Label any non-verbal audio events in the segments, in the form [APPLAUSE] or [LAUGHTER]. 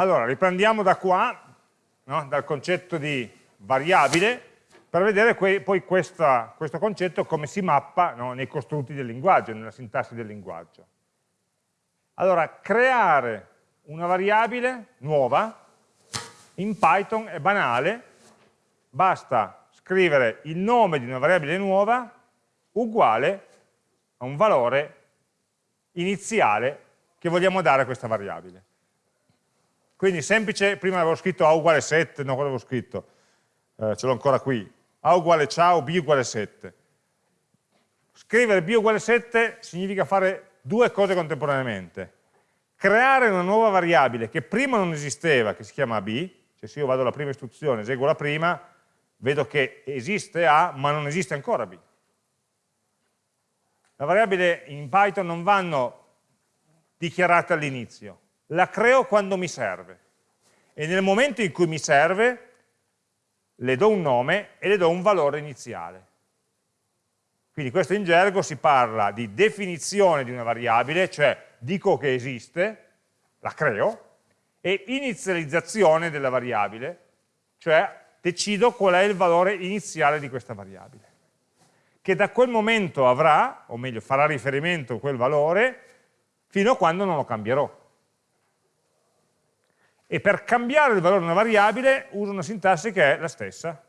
Allora, riprendiamo da qua, no? dal concetto di variabile, per vedere poi questa, questo concetto come si mappa no? nei costrutti del linguaggio, nella sintassi del linguaggio. Allora, creare una variabile nuova in Python è banale, basta scrivere il nome di una variabile nuova uguale a un valore iniziale che vogliamo dare a questa variabile. Quindi semplice, prima avevo scritto A uguale 7, no, quello avevo scritto, eh, ce l'ho ancora qui, A uguale ciao, B uguale 7. Scrivere B uguale 7 significa fare due cose contemporaneamente. Creare una nuova variabile che prima non esisteva, che si chiama B, cioè se io vado alla prima istruzione, eseguo la prima, vedo che esiste A, ma non esiste ancora B. Le variabili in Python non vanno dichiarate all'inizio, la creo quando mi serve e nel momento in cui mi serve le do un nome e le do un valore iniziale. Quindi questo in gergo si parla di definizione di una variabile, cioè dico che esiste, la creo, e inizializzazione della variabile, cioè decido qual è il valore iniziale di questa variabile, che da quel momento avrà, o meglio farà riferimento a quel valore, fino a quando non lo cambierò. E per cambiare il valore di una variabile uso una sintassi che è la stessa.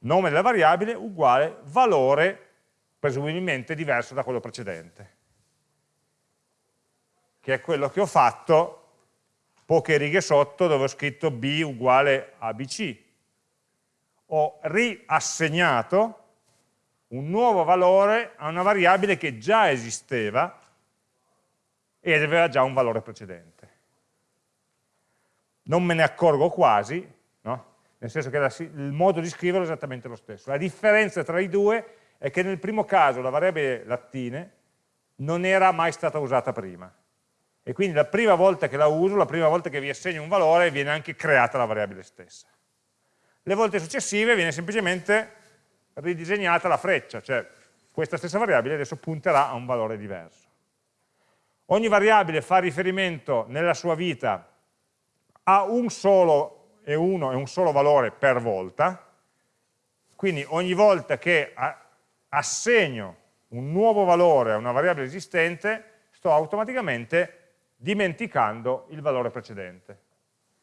Nome della variabile uguale valore presumibilmente diverso da quello precedente, che è quello che ho fatto poche righe sotto dove ho scritto b uguale a bc. Ho riassegnato un nuovo valore a una variabile che già esisteva ed aveva già un valore precedente. Non me ne accorgo quasi, no? nel senso che la, il modo di scriverlo è esattamente lo stesso. La differenza tra i due è che nel primo caso la variabile lattine non era mai stata usata prima. E quindi la prima volta che la uso, la prima volta che vi assegno un valore, viene anche creata la variabile stessa. Le volte successive viene semplicemente ridisegnata la freccia, cioè questa stessa variabile adesso punterà a un valore diverso. Ogni variabile fa riferimento nella sua vita a un solo e uno e un solo valore per volta, quindi ogni volta che assegno un nuovo valore a una variabile esistente, sto automaticamente dimenticando il valore precedente,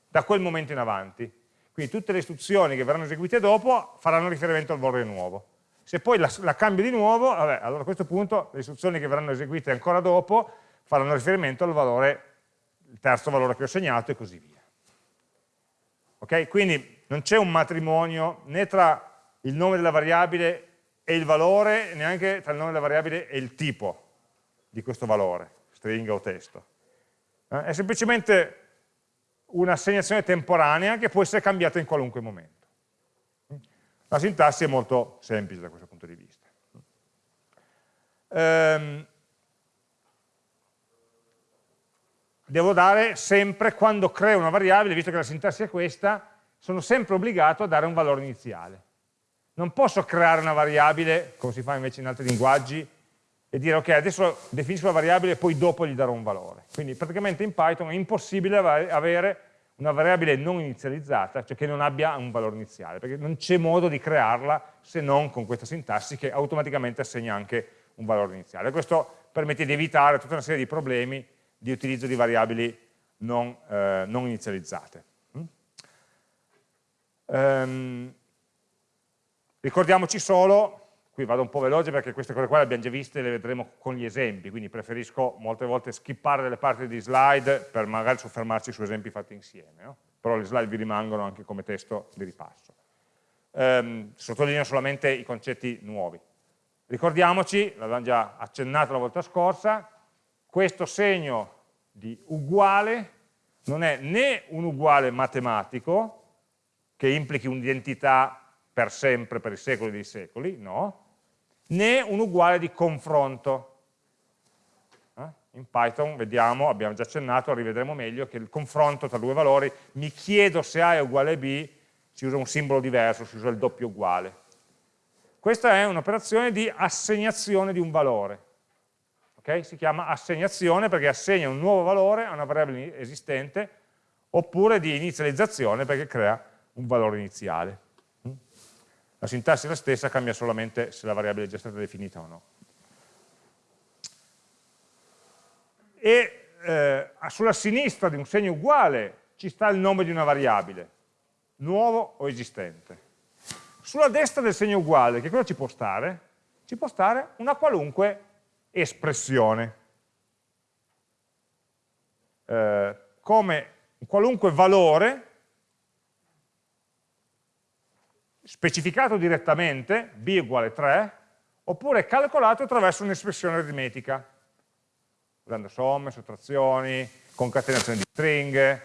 da quel momento in avanti. Quindi tutte le istruzioni che verranno eseguite dopo faranno riferimento al valore nuovo. Se poi la, la cambio di nuovo, vabbè, allora a questo punto le istruzioni che verranno eseguite ancora dopo faranno riferimento al valore, il terzo valore che ho segnato e così via. Ok? Quindi non c'è un matrimonio né tra il nome della variabile e il valore, neanche tra il nome della variabile e il tipo di questo valore, stringa o testo. Eh? È semplicemente un'assegnazione temporanea che può essere cambiata in qualunque momento. La sintassi è molto semplice da questo punto di vista. Ehm, devo dare sempre, quando creo una variabile, visto che la sintassi è questa, sono sempre obbligato a dare un valore iniziale. Non posso creare una variabile, come si fa invece in altri linguaggi, e dire ok, adesso definisco la variabile e poi dopo gli darò un valore. Quindi praticamente in Python è impossibile avere una variabile non inizializzata, cioè che non abbia un valore iniziale, perché non c'è modo di crearla se non con questa sintassi che automaticamente assegna anche un valore iniziale. Questo permette di evitare tutta una serie di problemi di utilizzo di variabili non, eh, non inizializzate. Mm? Um, ricordiamoci solo qui vado un po' veloce perché queste cose qua le abbiamo già viste e le vedremo con gli esempi, quindi preferisco molte volte skippare delle parti di slide per magari soffermarci su esempi fatti insieme, no? però le slide vi rimangono anche come testo di ripasso. Ehm, sottolineo solamente i concetti nuovi. Ricordiamoci, l'avevamo già accennato la volta scorsa, questo segno di uguale non è né un uguale matematico, che implichi un'identità per sempre, per i secoli dei secoli, no, né un uguale di confronto. Eh? In Python vediamo, abbiamo già accennato, rivedremo meglio, che il confronto tra due valori, mi chiedo se A è uguale a B, si usa un simbolo diverso, si usa il doppio uguale. Questa è un'operazione di assegnazione di un valore. Okay? Si chiama assegnazione perché assegna un nuovo valore a una variabile esistente oppure di inizializzazione perché crea un valore iniziale. La sintassi è la stessa, cambia solamente se la variabile è già stata definita o no. E eh, sulla sinistra di un segno uguale ci sta il nome di una variabile, nuovo o esistente. Sulla destra del segno uguale, che cosa ci può stare? Ci può stare una qualunque espressione. Eh, come un qualunque valore specificato direttamente, b uguale 3, oppure calcolato attraverso un'espressione aritmetica, usando somme, sottrazioni, concatenazione di stringhe,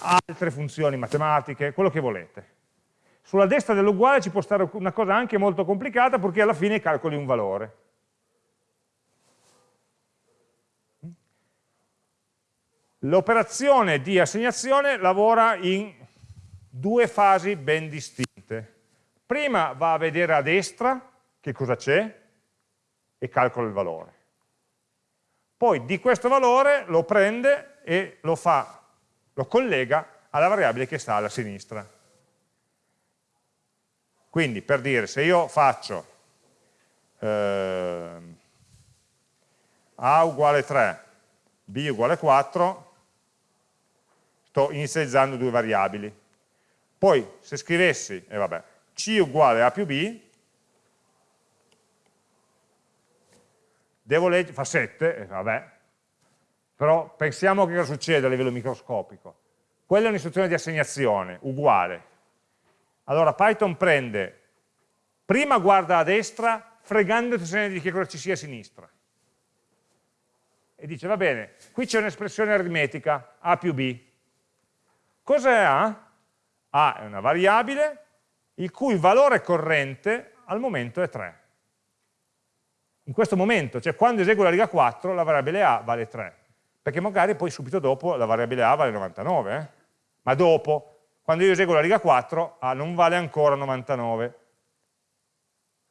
altre funzioni matematiche, quello che volete. Sulla destra dell'uguale ci può stare una cosa anche molto complicata perché alla fine calcoli un valore. L'operazione di assegnazione lavora in due fasi ben distinte. Prima va a vedere a destra che cosa c'è e calcola il valore. Poi di questo valore lo prende e lo, fa, lo collega alla variabile che sta alla sinistra. Quindi per dire, se io faccio eh, A uguale 3, B uguale 4, sto inizializzando due variabili. Poi se scrivessi, eh vabbè, C uguale A più B, devo leggere, fa 7, eh, vabbè, però pensiamo che cosa succede a livello microscopico. Quella è un'istruzione di assegnazione, uguale. Allora Python prende, prima guarda a destra, fregandoti di che cosa ci sia a sinistra. E dice, va bene, qui c'è un'espressione aritmetica, A più B, Cos'è A? A è una variabile il cui valore corrente al momento è 3. In questo momento, cioè quando eseguo la riga 4, la variabile A vale 3, perché magari poi subito dopo la variabile A vale 99, eh? ma dopo, quando io eseguo la riga 4, A non vale ancora 99.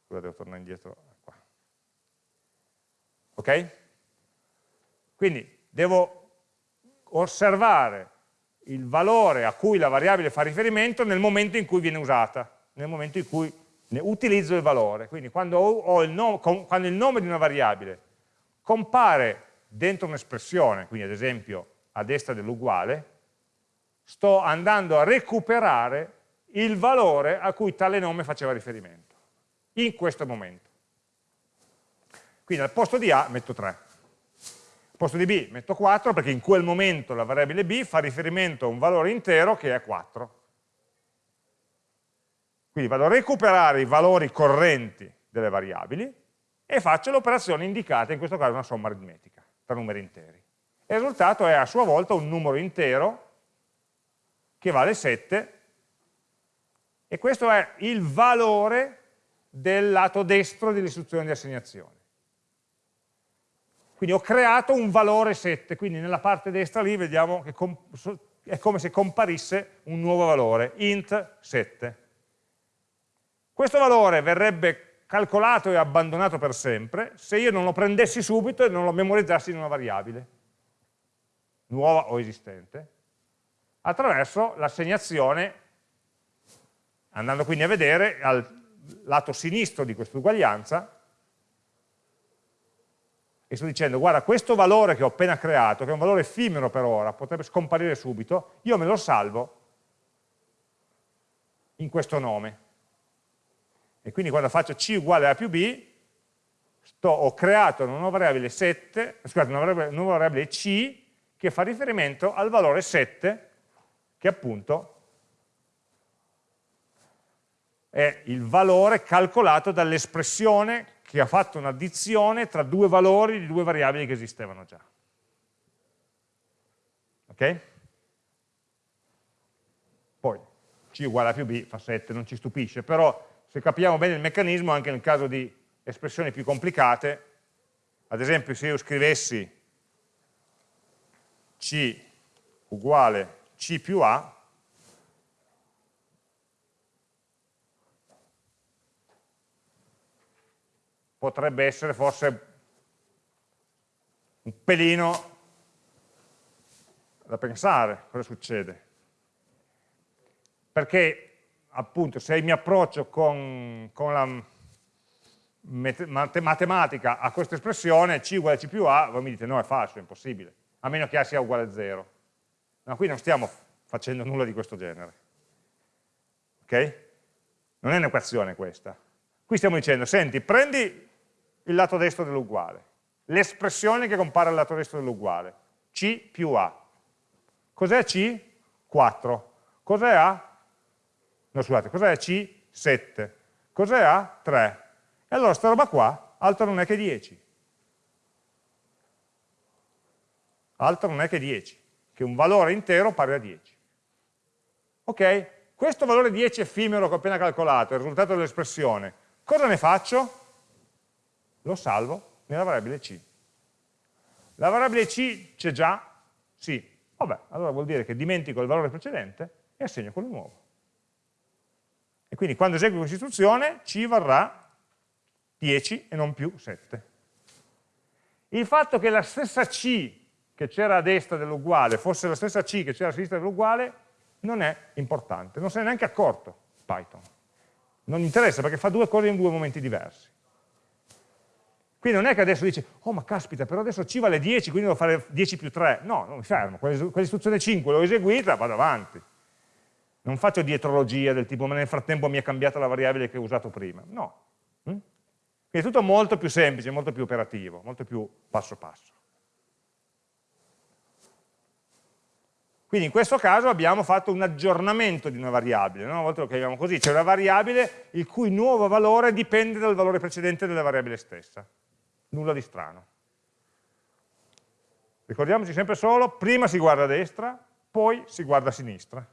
Scusa, devo tornare indietro. Qua. Ok? Quindi devo osservare il valore a cui la variabile fa riferimento nel momento in cui viene usata, nel momento in cui utilizzo il valore. Quindi quando, il, nome, quando il nome di una variabile compare dentro un'espressione, quindi ad esempio a destra dell'uguale, sto andando a recuperare il valore a cui tale nome faceva riferimento, in questo momento. Quindi al posto di A metto 3. Posto di b metto 4 perché in quel momento la variabile b fa riferimento a un valore intero che è 4. Quindi vado a recuperare i valori correnti delle variabili e faccio l'operazione indicata, in questo caso una somma aritmetica, tra numeri interi. Il risultato è a sua volta un numero intero che vale 7 e questo è il valore del lato destro dell'istruzione di assegnazione. Quindi ho creato un valore 7, quindi nella parte destra lì vediamo che è come se comparisse un nuovo valore, int 7. Questo valore verrebbe calcolato e abbandonato per sempre se io non lo prendessi subito e non lo memorizzassi in una variabile, nuova o esistente, attraverso l'assegnazione, andando quindi a vedere al lato sinistro di questa uguaglianza, e sto dicendo guarda questo valore che ho appena creato, che è un valore effimero per ora, potrebbe scomparire subito, io me lo salvo in questo nome. E quindi quando faccio c uguale a più b, sto, ho creato una nuova variabile 7, scusate, una, variabile, una variabile c che fa riferimento al valore 7, che appunto è il valore calcolato dall'espressione che ha fatto un'addizione tra due valori di due variabili che esistevano già. Ok? Poi c uguale a più b fa 7, non ci stupisce, però se capiamo bene il meccanismo, anche nel caso di espressioni più complicate, ad esempio se io scrivessi c uguale c più a, potrebbe essere forse un pelino da pensare cosa succede. Perché appunto se mi approccio con, con la matematica a questa espressione, c uguale c più a, voi mi dite no è falso, è impossibile, a meno che a sia uguale a 0. Ma qui non stiamo facendo nulla di questo genere. Ok? Non è un'equazione questa. Qui stiamo dicendo, senti, prendi il lato destro dell'uguale, l'espressione che compare al lato destro dell'uguale, c più a. Cos'è c? 4. Cos'è a? No, scusate, cos'è c? 7. Cos'è a? 3. E allora sta roba qua altro non è che 10. Altro non è che 10, che un valore intero pari a 10. Ok? Questo valore 10 effimero che ho appena calcolato, il risultato dell'espressione, cosa ne faccio? Lo salvo nella variabile c. La variabile c c'è già? Sì. Vabbè, allora vuol dire che dimentico il valore precedente e assegno quello nuovo. E quindi quando eseguo questa istruzione c varrà 10 e non più 7. Il fatto che la stessa C che c'era a destra dell'uguale fosse la stessa C che c'era a sinistra dell'uguale non è importante, non se ne è neanche accorto Python. Non interessa perché fa due cose in due momenti diversi. Quindi non è che adesso dice, oh ma caspita, però adesso C vale 10, quindi devo fare 10 più 3. No, non mi fermo, quell'istruzione 5 l'ho eseguita, vado avanti. Non faccio dietrologia del tipo, ma nel frattempo mi è cambiata la variabile che ho usato prima. No, quindi è tutto molto più semplice, molto più operativo, molto più passo passo. Quindi in questo caso abbiamo fatto un aggiornamento di una variabile, no? una volta lo chiamiamo così, c'è una variabile il cui nuovo valore dipende dal valore precedente della variabile stessa, nulla di strano. Ricordiamoci sempre solo, prima si guarda a destra, poi si guarda a sinistra.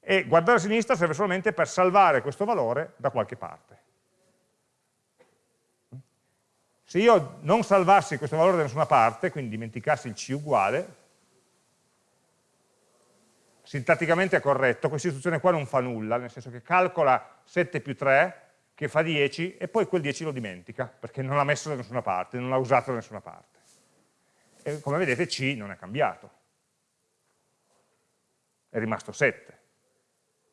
E guardare a sinistra serve solamente per salvare questo valore da qualche parte. Se io non salvassi questo valore da nessuna parte, quindi dimenticassi il c uguale, sintatticamente è corretto, questa istruzione qua non fa nulla, nel senso che calcola 7 più 3, che fa 10, e poi quel 10 lo dimentica, perché non l'ha messo da nessuna parte, non l'ha usato da nessuna parte. E come vedete c non è cambiato, è rimasto 7.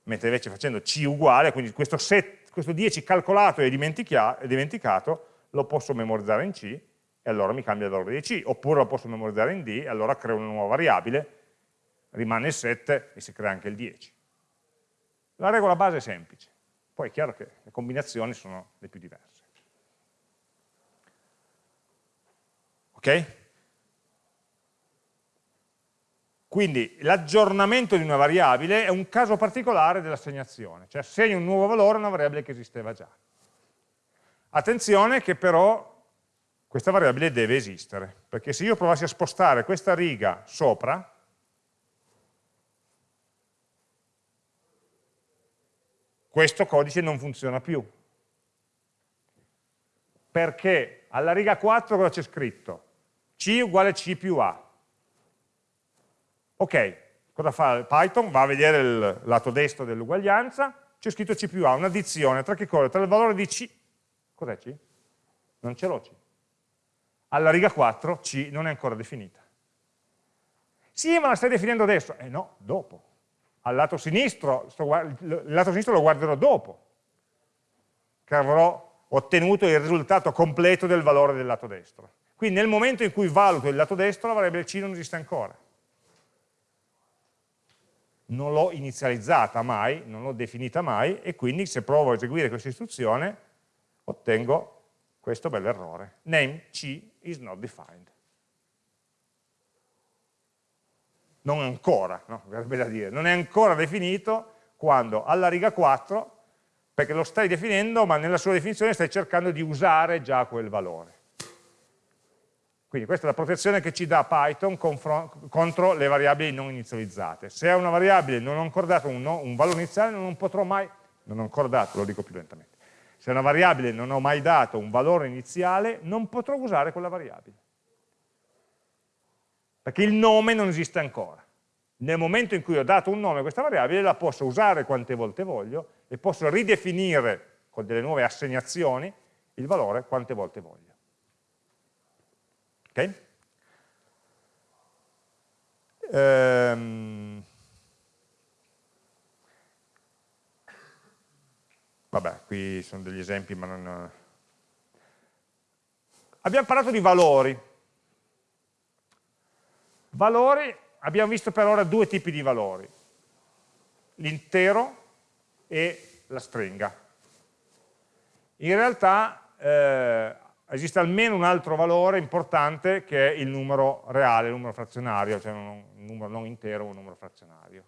Mentre invece facendo c uguale, quindi questo, 7, questo 10 calcolato e dimenticato, lo posso memorizzare in C e allora mi cambia il valore di C, oppure lo posso memorizzare in D e allora creo una nuova variabile, rimane il 7 e si crea anche il 10. La regola base è semplice, poi è chiaro che le combinazioni sono le più diverse. Ok? Quindi l'aggiornamento di una variabile è un caso particolare dell'assegnazione, cioè assegno un nuovo valore a una variabile che esisteva già. Attenzione che però questa variabile deve esistere, perché se io provassi a spostare questa riga sopra, questo codice non funziona più. Perché alla riga 4 cosa c'è scritto? C uguale C più A. Ok, cosa fa Python? Va a vedere il lato destro dell'uguaglianza, c'è scritto C più A, un'addizione tra che cosa? Tra il valore di C Cos'è C? Non ce l'ho C. Alla riga 4 C non è ancora definita. Sì, ma la stai definendo adesso. Eh no, dopo. Al lato sinistro, sto, il lato sinistro lo guarderò dopo, che avrò ottenuto il risultato completo del valore del lato destro. Quindi nel momento in cui valuto il lato destro, la variabile C non esiste ancora. Non l'ho inizializzata mai, non l'ho definita mai, e quindi se provo a eseguire questa istruzione, ottengo questo bell'errore. Name C is not defined. Non ancora, no? verrebbe da dire, non è ancora definito quando alla riga 4, perché lo stai definendo, ma nella sua definizione stai cercando di usare già quel valore. Quindi questa è la protezione che ci dà Python contro le variabili non inizializzate. Se è una variabile non ho ancora dato un, no, un valore iniziale, non potrò mai, non ho ancora dato, lo dico più lentamente, se una variabile non ho mai dato un valore iniziale, non potrò usare quella variabile. Perché il nome non esiste ancora. Nel momento in cui ho dato un nome a questa variabile, la posso usare quante volte voglio e posso ridefinire con delle nuove assegnazioni il valore quante volte voglio. Ok? Ehm, vabbè, qui sono degli esempi, ma non... Abbiamo parlato di valori. Valori, abbiamo visto per ora due tipi di valori, l'intero e la stringa. In realtà eh, esiste almeno un altro valore importante che è il numero reale, il numero frazionario, cioè un, numero non intero, un numero frazionario.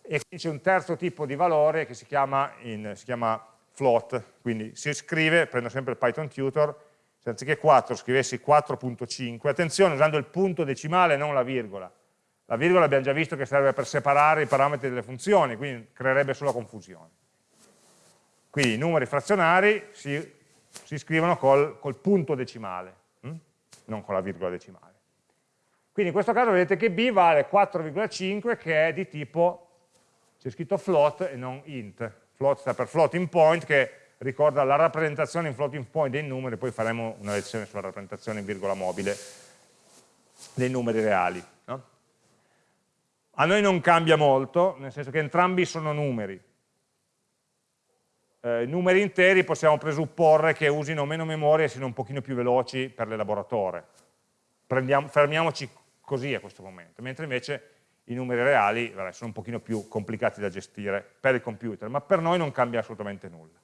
E qui c'è un terzo tipo di valore che si chiama, in, si chiama float, quindi si scrive, prendo sempre il Python tutor, se anziché 4 scrivessi 4.5, attenzione usando il punto decimale non la virgola, la virgola abbiamo già visto che serve per separare i parametri delle funzioni, quindi creerebbe solo confusione. Quindi i numeri frazionari si si scrivono col, col punto decimale, hm? non con la virgola decimale. Quindi in questo caso vedete che b vale 4,5 che è di tipo, c'è scritto float e non int. Float sta per floating point che ricorda la rappresentazione in floating point dei numeri, poi faremo una lezione sulla rappresentazione in virgola mobile dei numeri reali. No? A noi non cambia molto, nel senso che entrambi sono numeri, eh, numeri interi possiamo presupporre che usino meno memoria e siano un pochino più veloci per l'elaboratore. Fermiamoci così a questo momento, mentre invece i numeri reali vabbè, sono un pochino più complicati da gestire per il computer, ma per noi non cambia assolutamente nulla.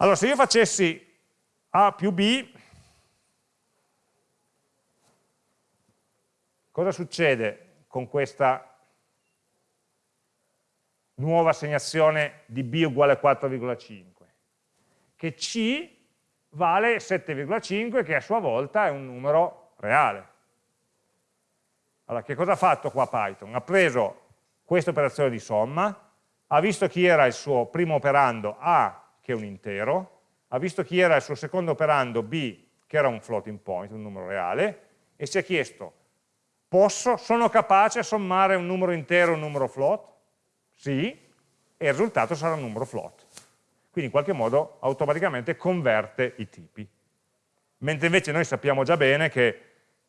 Allora, se io facessi A più B, cosa succede con questa nuova assegnazione di b uguale a 4,5, che c vale 7,5 che a sua volta è un numero reale. Allora, che cosa ha fatto qua Python? Ha preso questa operazione di somma, ha visto chi era il suo primo operando A, che è un intero, ha visto chi era il suo secondo operando B, che era un floating point, un numero reale, e si è chiesto, posso, sono capace a sommare un numero intero e un numero float? sì, e il risultato sarà un numero float. Quindi in qualche modo automaticamente converte i tipi. Mentre invece noi sappiamo già bene che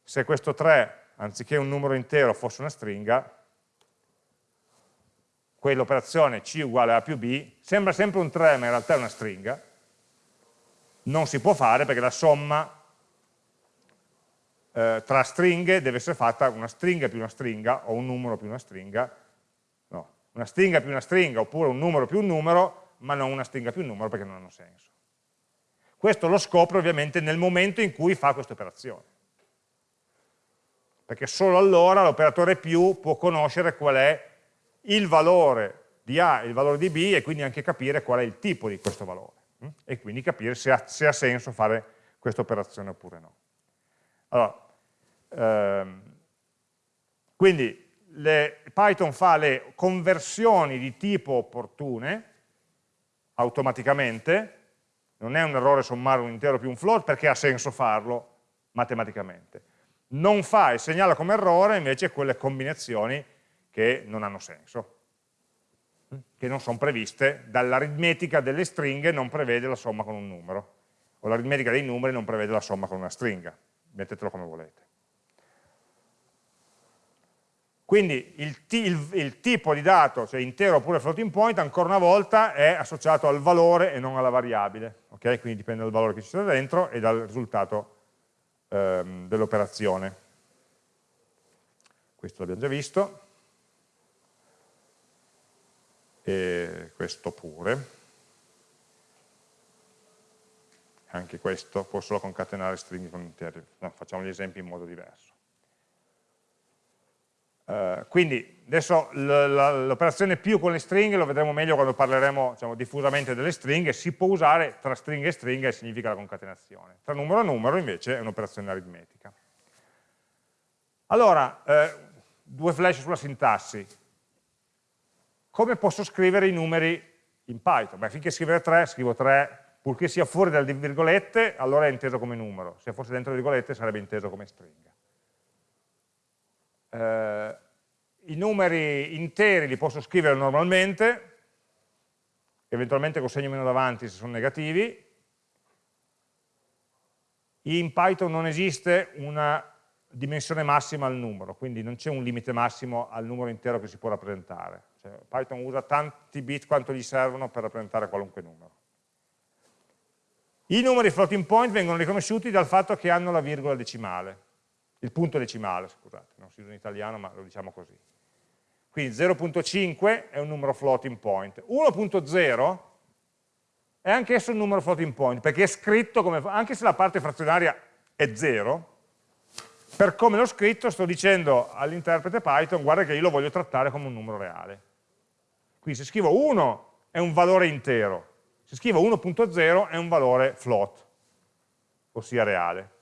se questo 3, anziché un numero intero, fosse una stringa, quell'operazione C uguale A più B sembra sempre un 3, ma in realtà è una stringa, non si può fare perché la somma eh, tra stringhe deve essere fatta una stringa più una stringa o un numero più una stringa una stringa più una stringa oppure un numero più un numero, ma non una stringa più un numero perché non hanno senso. Questo lo scopre ovviamente nel momento in cui fa questa operazione. Perché solo allora l'operatore più può conoscere qual è il valore di A e il valore di B e quindi anche capire qual è il tipo di questo valore hm? e quindi capire se ha, se ha senso fare questa operazione oppure no. Allora, ehm, quindi le, Python fa le conversioni di tipo opportune automaticamente, non è un errore sommare un intero più un float perché ha senso farlo matematicamente. Non fa e segnala come errore invece quelle combinazioni che non hanno senso, che non sono previste, dall'aritmetica delle stringhe non prevede la somma con un numero, o l'aritmetica dei numeri non prevede la somma con una stringa, mettetelo come volete. Quindi il, il, il, tipo di dato, cioè intero oppure floating point, ancora una volta è associato al valore e non alla variabile. Okay? Quindi dipende dal valore che ci sta dentro e dal risultato ehm, dell'operazione. Questo l'abbiamo già visto. E questo pure. Anche questo può solo concatenare stringhe con interi. No, facciamo gli esempi in modo diverso. Uh, quindi adesso l'operazione più con le stringhe lo vedremo meglio quando parleremo diciamo, diffusamente delle stringhe, si può usare tra stringhe e stringhe e significa la concatenazione. Tra numero e numero invece è un'operazione aritmetica. Allora, eh, due flash sulla sintassi. Come posso scrivere i numeri in Python? Beh, finché scrivere 3, scrivo 3, purché sia fuori dalle virgolette, allora è inteso come numero, se fosse dentro le virgolette sarebbe inteso come stringa. Eh, i numeri interi li posso scrivere normalmente, eventualmente con segno meno davanti se sono negativi, in Python non esiste una dimensione massima al numero, quindi non c'è un limite massimo al numero intero che si può rappresentare. Cioè, Python usa tanti bit quanto gli servono per rappresentare qualunque numero. I numeri floating point vengono riconosciuti dal fatto che hanno la virgola decimale, il punto decimale, scusate, non si usa in italiano ma lo diciamo così. Quindi 0.5 è un numero floating point. 1.0 è anch'esso un numero floating point, perché è scritto come, anche se la parte frazionaria è 0, per come l'ho scritto sto dicendo all'interprete Python, guarda che io lo voglio trattare come un numero reale. Quindi se scrivo 1 è un valore intero, se scrivo 1.0 è un valore float, ossia reale.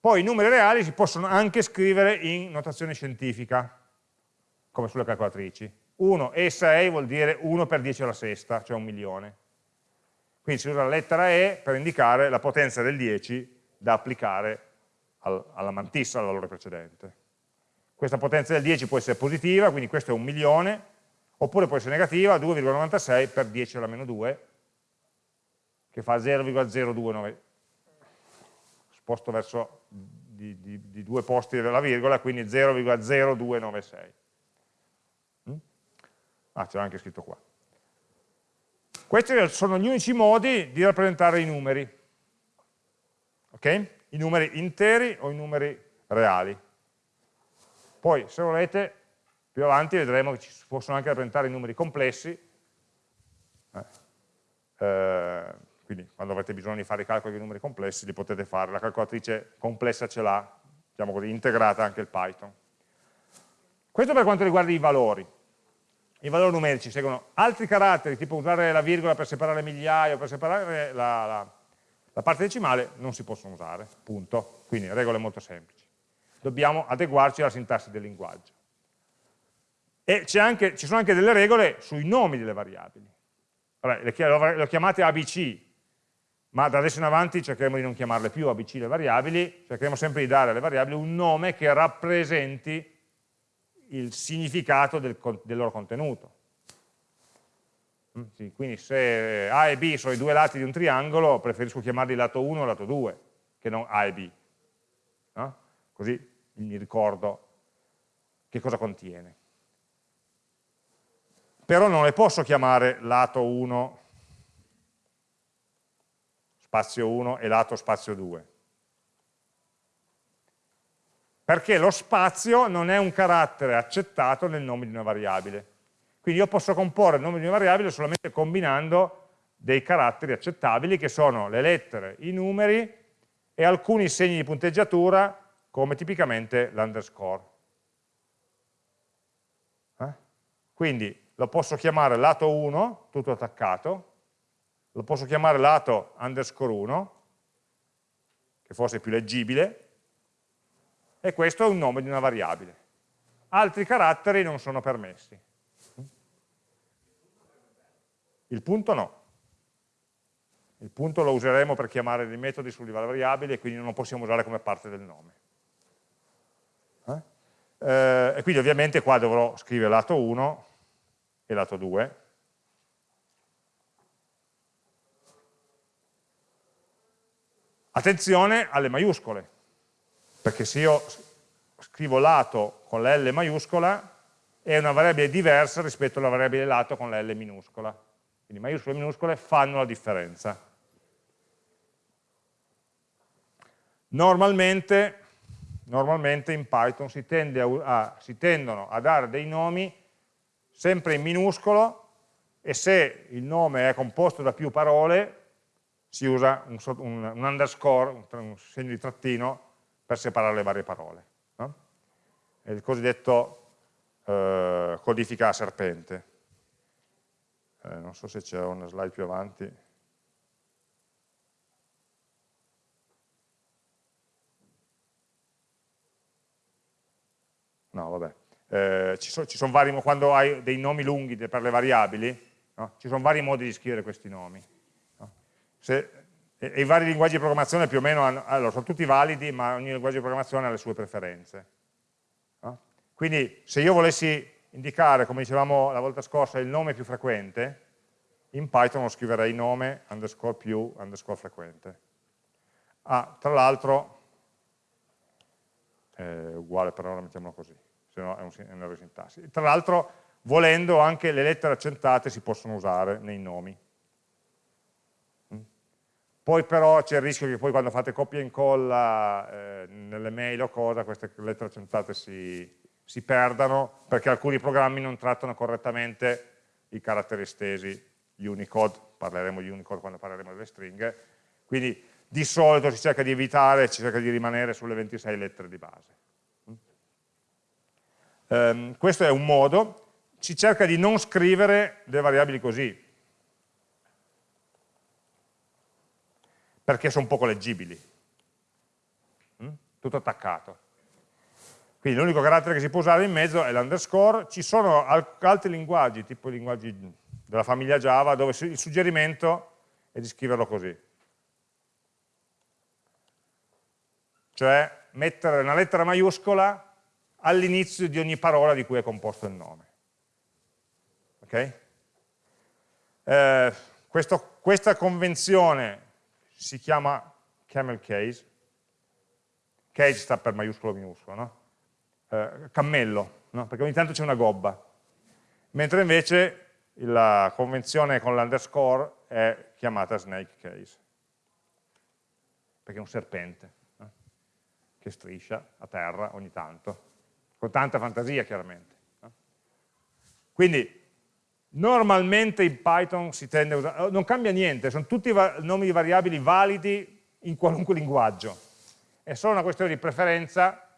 Poi i numeri reali si possono anche scrivere in notazione scientifica, come sulle calcolatrici. 1 e 6 vuol dire 1 per 10 alla sesta, cioè un milione. Quindi si usa la lettera E per indicare la potenza del 10 da applicare al, alla mantissa, al valore precedente. Questa potenza del 10 può essere positiva, quindi questo è un milione, oppure può essere negativa, 2,96 per 10 alla meno 2, che fa 0,029, sposto verso di, di, di, due posti della virgola, quindi 0,0296. Mm? Ah, c'era anche scritto qua. Questi sono gli unici modi di rappresentare i numeri. Ok? I numeri interi o i numeri reali. Poi, se volete, più avanti vedremo che ci possono anche rappresentare i numeri complessi, eh, eh, quindi quando avrete bisogno di fare i calcoli di numeri complessi li potete fare, la calcolatrice complessa ce l'ha, diciamo così, integrata anche il Python. Questo per quanto riguarda i valori. I valori numerici seguono altri caratteri, tipo usare la virgola per separare migliaia o per separare la, la, la parte decimale, non si possono usare, punto. Quindi regole molto semplici. Dobbiamo adeguarci alla sintassi del linguaggio. E anche, ci sono anche delle regole sui nomi delle variabili. Le ho chiamate ABC, ma da adesso in avanti cercheremo di non chiamarle più ABC le variabili, cercheremo sempre di dare alle variabili un nome che rappresenti il significato del, del loro contenuto. Mm, sì, quindi se A e B sono i due lati di un triangolo, preferisco chiamarli lato 1 e lato 2, che non A e B. No? Così mi ricordo che cosa contiene. Però non le posso chiamare lato 1 spazio 1 e lato spazio 2 perché lo spazio non è un carattere accettato nel nome di una variabile. Quindi io posso comporre il nome di una variabile solamente combinando dei caratteri accettabili che sono le lettere, i numeri e alcuni segni di punteggiatura come tipicamente l'underscore. Eh? Quindi lo posso chiamare lato 1, tutto attaccato, lo posso chiamare lato underscore 1, che forse è più leggibile, e questo è un nome di una variabile. Altri caratteri non sono permessi. Il punto no. Il punto lo useremo per chiamare dei metodi sulle variabili e quindi non lo possiamo usare come parte del nome. Eh? E quindi ovviamente qua dovrò scrivere lato 1 e lato 2. Attenzione alle maiuscole, perché se io scrivo lato con la L maiuscola è una variabile diversa rispetto alla variabile lato con la L minuscola. Quindi maiuscole e minuscole fanno la differenza. Normalmente, normalmente in Python si, a, a, si tendono a dare dei nomi sempre in minuscolo e se il nome è composto da più parole si usa un, un, un underscore, un, un, segno di trattino per separare le varie parole. No? È il cosiddetto eh, codifica a serpente. Eh, non so se c'è una slide più avanti. No, vabbè eh, ci sono, vari, quando hai dei nomi lunghi per le variabili, no? ci sono vari modi di scrivere questi nomi. No? Se, e, e, i vari linguaggi di programmazione più o meno hanno, allora, sono tutti validi, ma ogni linguaggio di programmazione ha le sue preferenze. No? Quindi se io volessi indicare, come dicevamo la volta scorsa, il nome più frequente, in Python lo scriverei nome underscore più underscore frequente. Ah, tra l'altro uguale per ora mettiamolo così, se no è un, è un errore sintassi. Tra l'altro, volendo, anche le lettere accentate si possono usare nei nomi. Mm? Poi però c'è il rischio che poi quando fate copia e incolla eh, nelle mail o cosa, queste lettere accentate si, si perdano perché alcuni programmi non trattano correttamente i caratteri estesi, gli Unicode, parleremo di Unicode quando parleremo delle stringhe, quindi di solito si cerca di evitare, si cerca di rimanere sulle 26 lettere di base. Um, questo è un modo, si cerca di non scrivere delle variabili così, perché sono poco leggibili, mm? tutto attaccato. Quindi l'unico carattere che si può usare in mezzo è l'underscore, ci sono altri linguaggi, tipo i linguaggi della famiglia Java, dove il suggerimento è di scriverlo così. Cioè mettere una lettera maiuscola all'inizio di ogni parola di cui è composto il nome. Ok? Eh, questo, questa convenzione si chiama camel case, case sta per maiuscolo minuscolo, no? eh, cammello, no? perché ogni tanto c'è una gobba, mentre invece la convenzione con l'underscore è chiamata snake case, perché è un serpente no? che striscia a terra ogni tanto, con tanta fantasia chiaramente. Quindi normalmente in Python si tende a usare, non cambia niente, sono tutti nomi di variabili validi in qualunque linguaggio, è solo una questione di preferenza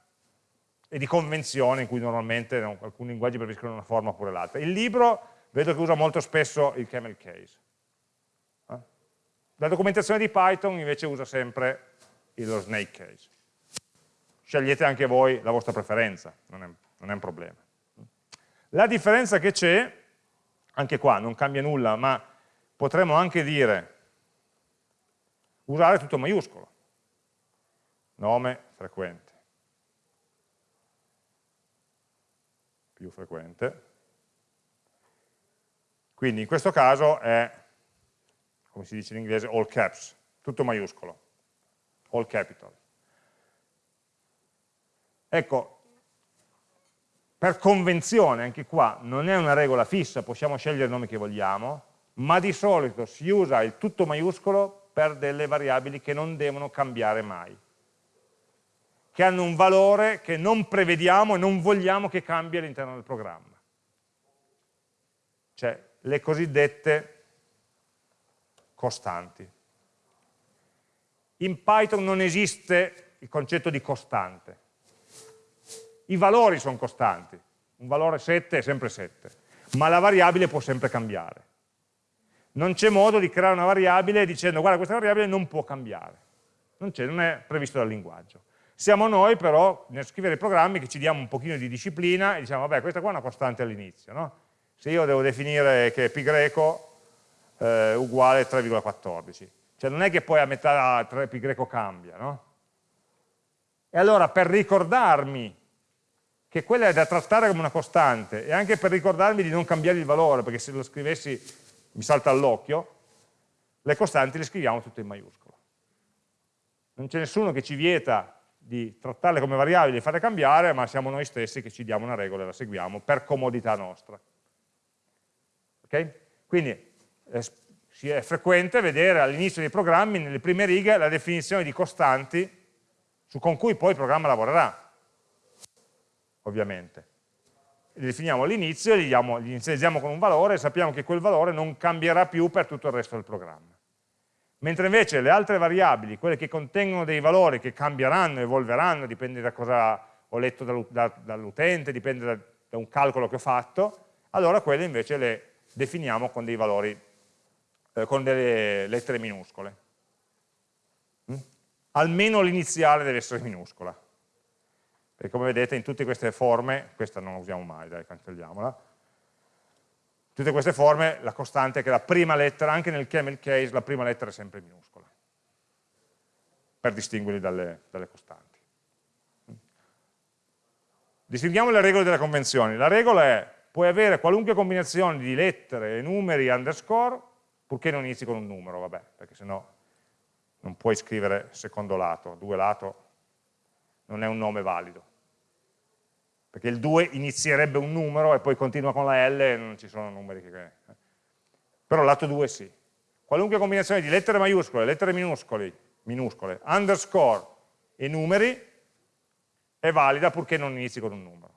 e di convenzione in cui normalmente no, alcuni linguaggi preferiscono una forma oppure l'altra. Il libro vedo che usa molto spesso il camel case. La documentazione di Python invece usa sempre lo snake case. Scegliete anche voi la vostra preferenza, non è, non è un problema. La differenza che c'è, anche qua non cambia nulla, ma potremmo anche dire usare tutto maiuscolo. Nome frequente. più frequente. Quindi in questo caso è, come si dice in inglese, all caps, tutto maiuscolo, all capital. Ecco, per convenzione, anche qua, non è una regola fissa, possiamo scegliere il nome che vogliamo, ma di solito si usa il tutto maiuscolo per delle variabili che non devono cambiare mai che hanno un valore che non prevediamo e non vogliamo che cambi all'interno del programma. Cioè le cosiddette costanti. In Python non esiste il concetto di costante. I valori sono costanti. Un valore 7 è sempre 7, ma la variabile può sempre cambiare. Non c'è modo di creare una variabile dicendo guarda questa variabile non può cambiare. Non, non è previsto dal linguaggio. Siamo noi però nel scrivere i programmi che ci diamo un pochino di disciplina e diciamo vabbè questa qua è una costante all'inizio, no? se io devo definire che pi greco eh, uguale 3,14, cioè non è che poi a metà 3 pi greco cambia, no? E allora per ricordarmi che quella è da trattare come una costante e anche per ricordarmi di non cambiare il valore, perché se lo scrivessi mi salta all'occhio, le costanti le scriviamo tutte in maiuscolo. Non c'è nessuno che ci vieta di trattarle come variabili e farle cambiare, ma siamo noi stessi che ci diamo una regola e la seguiamo per comodità nostra. Okay? Quindi eh, è frequente vedere all'inizio dei programmi, nelle prime righe, la definizione di costanti su, con cui poi il programma lavorerà, ovviamente. Le definiamo all'inizio, li, li inizializziamo con un valore e sappiamo che quel valore non cambierà più per tutto il resto del programma mentre invece le altre variabili, quelle che contengono dei valori che cambieranno, evolveranno, dipende da cosa ho letto dall'utente, dipende da, da, un calcolo che ho fatto, allora quelle invece le definiamo con dei valori, eh, con delle lettere minuscole. Mm? Almeno l'iniziale deve essere minuscola. Perché come vedete in tutte queste forme, questa non la usiamo mai, dai, cancelliamola, tutte queste forme la costante è che la prima lettera, anche nel camel case, la prima lettera è sempre minuscola, per distinguerli dalle, dalle costanti. Distinguiamo le regole delle convenzioni. La regola è, puoi avere qualunque combinazione di lettere, numeri, underscore, purché non inizi con un numero, vabbè, perché sennò non puoi scrivere secondo lato, due lato non è un nome valido. Perché il 2 inizierebbe un numero e poi continua con la L e non ci sono numeri che... Però lato 2 sì. Qualunque combinazione di lettere maiuscole, lettere minuscole, minuscole underscore e numeri è valida purché non inizi con un numero.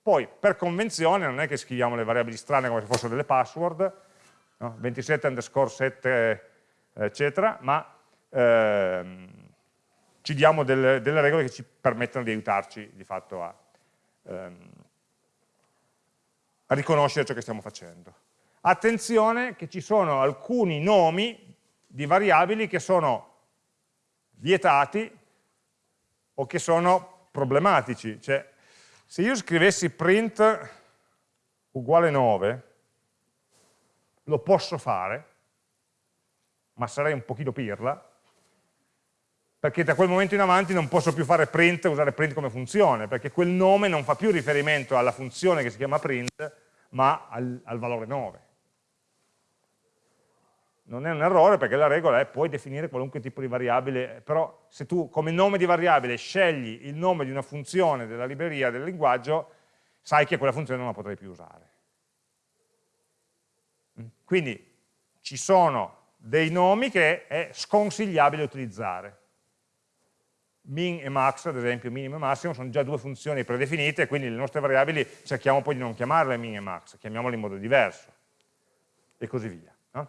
Poi, per convenzione, non è che scriviamo le variabili strane come se fossero delle password, no? 27 underscore 7, eccetera, ma ehm, ci diamo delle, delle, regole che ci permettono di aiutarci di fatto a, ehm, riconoscere ciò che stiamo facendo. Attenzione che ci sono alcuni nomi di variabili che sono vietati o che sono problematici. Cioè, se io scrivessi print uguale 9, lo posso fare, ma sarei un pochino pirla, perché da quel momento in avanti non posso più fare print, usare print come funzione, perché quel nome non fa più riferimento alla funzione che si chiama print, ma al, al valore 9. Non è un errore perché la regola è puoi definire qualunque tipo di variabile, però se tu come nome di variabile scegli il nome di una funzione della libreria del linguaggio, sai che quella funzione non la potrai più usare. Quindi ci sono dei nomi che è sconsigliabile utilizzare min e max, ad esempio, minimo e massimo, sono già due funzioni predefinite, quindi le nostre variabili cerchiamo poi di non chiamarle min e max, chiamiamole in modo diverso, e così via. No?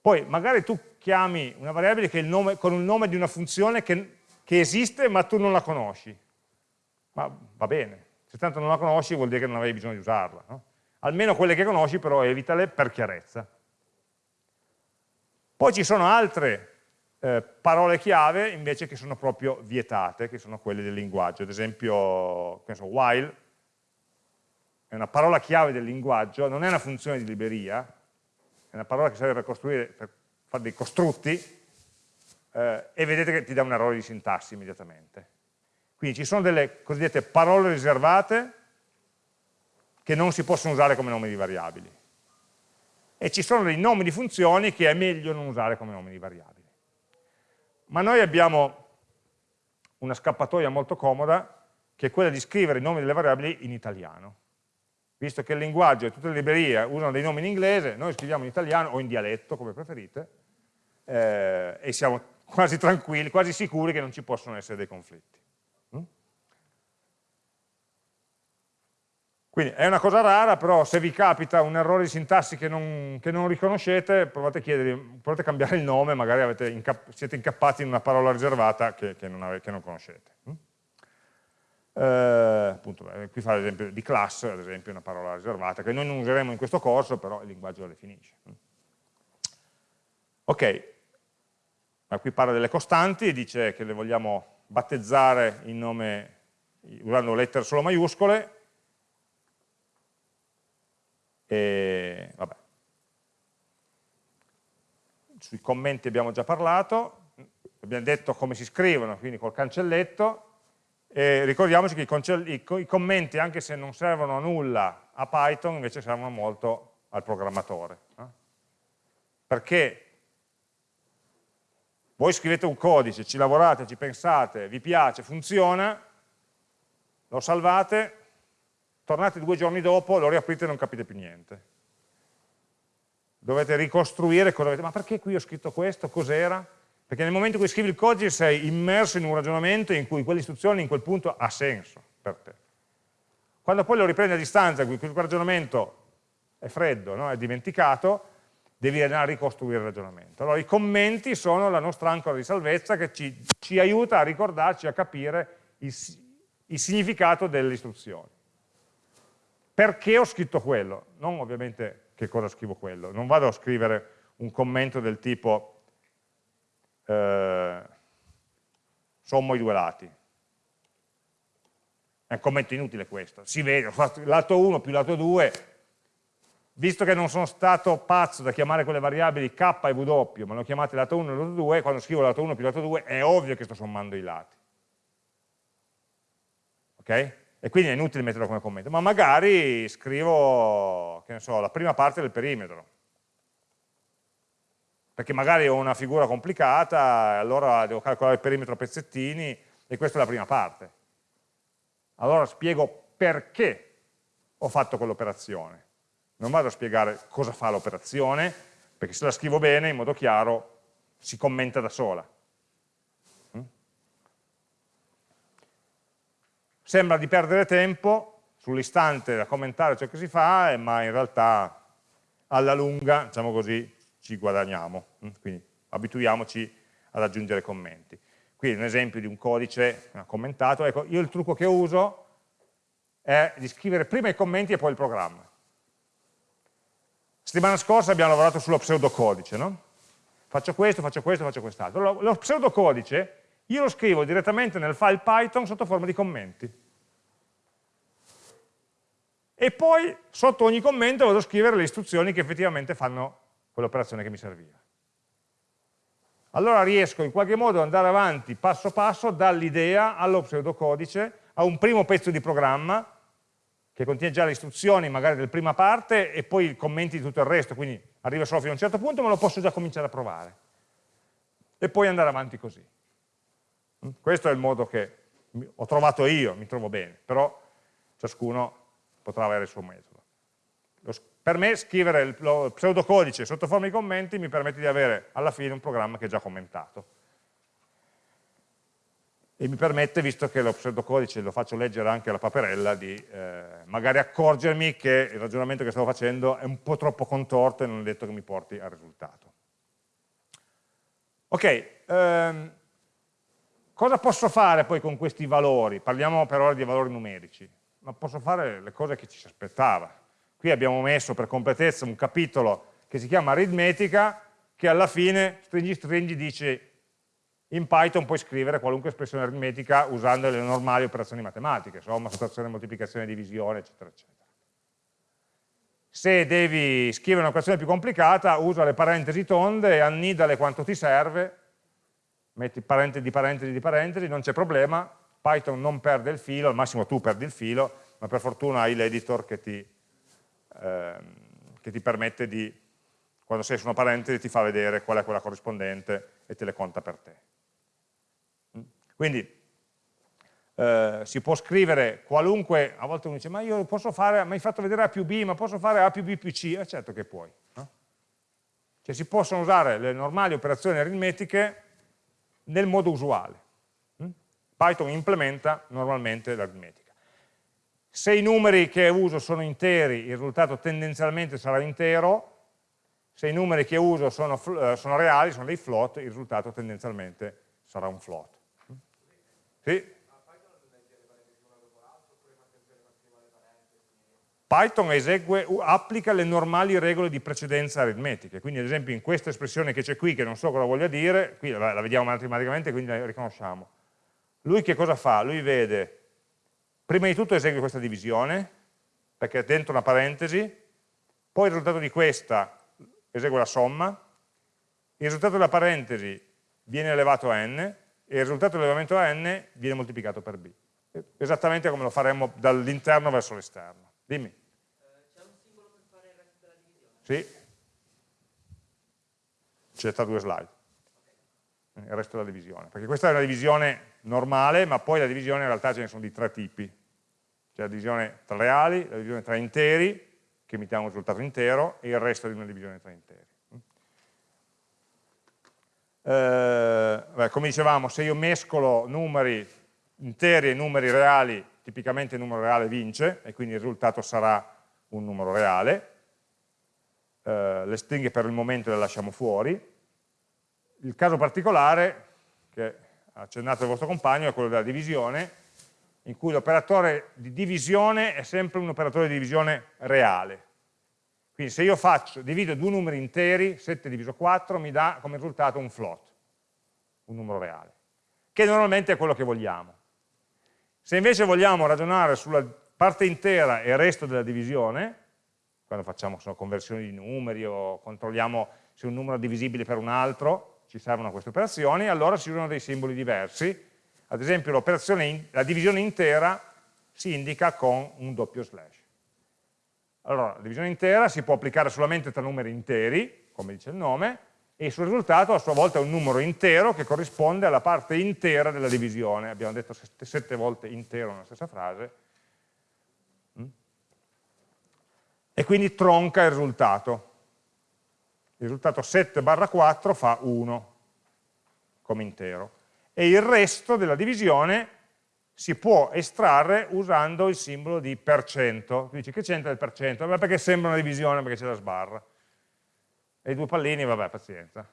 Poi magari tu chiami una variabile nome, con il nome di una funzione che, che, esiste ma tu non la conosci, ma va bene, se tanto non la conosci vuol dire che non avevi bisogno di usarla. No? Almeno quelle che conosci però evitale per chiarezza. Poi ci sono altre eh, parole chiave invece che sono proprio vietate, che sono quelle del linguaggio. Ad esempio, penso, while è una parola chiave del linguaggio, non è una funzione di libreria, è una parola che serve per costruire, per fare dei costrutti, eh, e vedete che ti dà un errore di sintassi immediatamente. Quindi ci sono delle cosiddette parole riservate che non si possono usare come nomi di variabili. E ci sono dei nomi di funzioni che è meglio non usare come nomi di variabili. Ma noi abbiamo una scappatoia molto comoda, che è quella di scrivere i nomi delle variabili in italiano. Visto che il linguaggio e tutte le librerie usano dei nomi in inglese, noi scriviamo in italiano o in dialetto, come preferite, eh, e siamo quasi tranquilli, quasi sicuri che non ci possono essere dei conflitti. Quindi è una cosa rara, però se vi capita un errore di sintassi che non, che non riconoscete, provate a, chiedere, provate a cambiare il nome, magari incapp siete incappati in una parola riservata che, che, non, avete, che non, conoscete. Mm? Eh, appunto, qui fa l'esempio di class, ad esempio, una parola riservata, che noi non useremo in questo corso, però il linguaggio la definisce. Mm? Ok, ma qui parla delle costanti dice che le vogliamo battezzare in nome, usando lettere solo maiuscole, e, vabbè. Sui commenti abbiamo già parlato, abbiamo detto come si scrivono, quindi col cancelletto, e ricordiamoci che i, i, commenti, anche se non servono a nulla a Python, invece servono molto al programmatore. No? Perché voi scrivete un codice, ci lavorate, ci pensate, vi piace, funziona, lo salvate, tornate due giorni dopo, lo riaprite e non capite più niente. Dovete ricostruire cosa avete, ma perché qui ho scritto questo, cos'era? Perché nel momento in cui scrivi il codice sei immerso in un ragionamento in cui quell'istruzione in quel punto ha senso per te. Quando poi lo riprendi a distanza, quel ragionamento è freddo, no? è dimenticato, devi andare a ricostruire il ragionamento. Allora i commenti sono la nostra ancora di salvezza che ci, ci aiuta a ricordarci, a capire il, il significato delle istruzioni perché ho scritto quello, non ovviamente che cosa scrivo quello, non vado a scrivere un commento del tipo eh, sommo i due lati, è un commento inutile questo, si vede, lato 1 più lato 2, visto che non sono stato pazzo da chiamare quelle variabili k e w, ma le ho chiamate lato 1 e lato 2, quando scrivo lato 1 più lato 2 è ovvio che sto sommando i lati. Ok? E quindi è inutile metterlo come commento, ma magari scrivo, so, la prima parte del perimetro, perché magari ho una figura complicata, e allora devo calcolare il perimetro a pezzettini, e questa è la prima parte. Allora spiego perché ho fatto quell'operazione. Non vado a spiegare cosa fa l'operazione, perché se la scrivo bene, in modo chiaro, si commenta da sola. Sembra di perdere tempo sull'istante da commentare ciò che si fa, ma in realtà alla lunga, diciamo così, ci guadagniamo. Mm? Quindi abituiamoci ad aggiungere commenti. Qui un esempio di un codice commentato. Ecco, io il trucco che uso è di scrivere prima i commenti e poi il programma. Settimana scorsa abbiamo lavorato sullo pseudocodice, no? Faccio questo, faccio questo, faccio quest'altro. Lo, lo pseudocodice io lo scrivo direttamente nel file Python sotto forma di commenti. E poi sotto ogni commento vado a scrivere le istruzioni che effettivamente fanno quell'operazione che mi serviva. Allora riesco in qualche modo ad andare avanti passo passo dall'idea allo pseudocodice a un primo pezzo di programma che contiene già le istruzioni magari del prima parte e poi i commenti di tutto il resto, quindi arriva solo fino a un certo punto ma lo posso già cominciare a provare. E poi andare avanti così. Questo è il modo che ho trovato io, mi trovo bene, però ciascuno potrà avere il suo metodo. Per me scrivere il pseudocodice sotto forma di commenti mi permette di avere alla fine un programma che è già commentato e mi permette, visto che lo pseudocodice lo faccio leggere anche alla paperella, di eh, magari accorgermi che il ragionamento che stavo facendo è un po' troppo contorto e non è detto che mi porti al risultato. Ok, ehm, cosa posso fare poi con questi valori? Parliamo per ora di valori numerici, ma posso fare le cose che ci si aspettava. Qui abbiamo messo per completezza un capitolo che si chiama aritmetica, che alla fine, stringi stringi, dice in Python puoi scrivere qualunque espressione aritmetica usando le normali operazioni matematiche, somma, sottrazione, moltiplicazione, divisione, eccetera, eccetera. Se devi scrivere un'operazione più complicata, usa le parentesi tonde e annidale quanto ti serve, metti parentesi di parentesi di parentesi, non c'è problema, Python non perde il filo, al massimo tu perdi il filo, ma per fortuna hai l'editor che ehm, che ti permette di, quando sei su una parentesi, ti fa vedere qual è quella corrispondente e te le conta per te. Quindi eh, si può scrivere qualunque, a volte uno dice ma io posso fare, mi hai fatto vedere A più B, ma posso fare A più B più C? Eh, certo che puoi. No? Cioè si possono usare le normali operazioni aritmetiche nel modo usuale. Hm? Python implementa normalmente l'aritmetica. Se i numeri che uso sono interi, il risultato tendenzialmente sarà intero, se i numeri che uso sono, eh, sono reali, sono dei float, il risultato tendenzialmente sarà un float. Sì. Python esegue, applica le normali regole di precedenza aritmetiche, quindi ad esempio in questa espressione che c'è qui, che non so cosa voglia dire, qui la, la vediamo matematicamente, quindi la riconosciamo. Lui che cosa fa? Lui vede, prima di tutto esegue questa divisione, perché è dentro una parentesi, poi il risultato di questa esegue la somma, il risultato della parentesi viene elevato a n, e il risultato dell'elevamento a n viene moltiplicato per b. Esattamente come lo faremmo dall'interno verso l'esterno. Dimmi. C'è un simbolo per fare il resto della divisione? Sì. C'è tra due slide. Il resto della divisione. Perché questa è una divisione normale, ma poi la divisione in realtà ce ne sono di tre tipi. C'è la divisione tra reali, la divisione tra interi, che emettiamo un risultato intero, e il resto di una divisione tra interi. eh, come dicevamo, se io mescolo numeri interi e numeri reali, tipicamente il numero reale vince e quindi il risultato sarà un numero reale. Eh, le stringhe per il momento le lasciamo fuori. Il caso particolare, che ha accennato il vostro compagno, è quello della divisione, in cui l'operatore di divisione è sempre un operatore di divisione reale. Quindi se io faccio, divido due numeri interi, 7 diviso 4, mi dà come risultato un float, un numero reale, che normalmente è quello che vogliamo. Se invece vogliamo ragionare sulla parte intera e il resto della divisione, quando facciamo so, conversioni di numeri o controlliamo se un numero è divisibile per un altro, ci servono queste operazioni, allora si usano dei simboli diversi. Ad esempio la divisione intera si indica con un doppio slash. Allora, la divisione intera si può applicare solamente tra numeri interi, come dice il nome, e il risultato a sua volta è un numero intero che corrisponde alla parte intera della divisione. Abbiamo detto sette volte intero nella stessa frase, e quindi tronca il risultato. Il risultato 7 barra 4 fa 1 come intero. E il resto della divisione si può estrarre usando il simbolo di per cento. Tu dici che c'entra il per cento? Vabbè, perché sembra una divisione, perché c'è la sbarra. E i due pallini, vabbè, pazienza.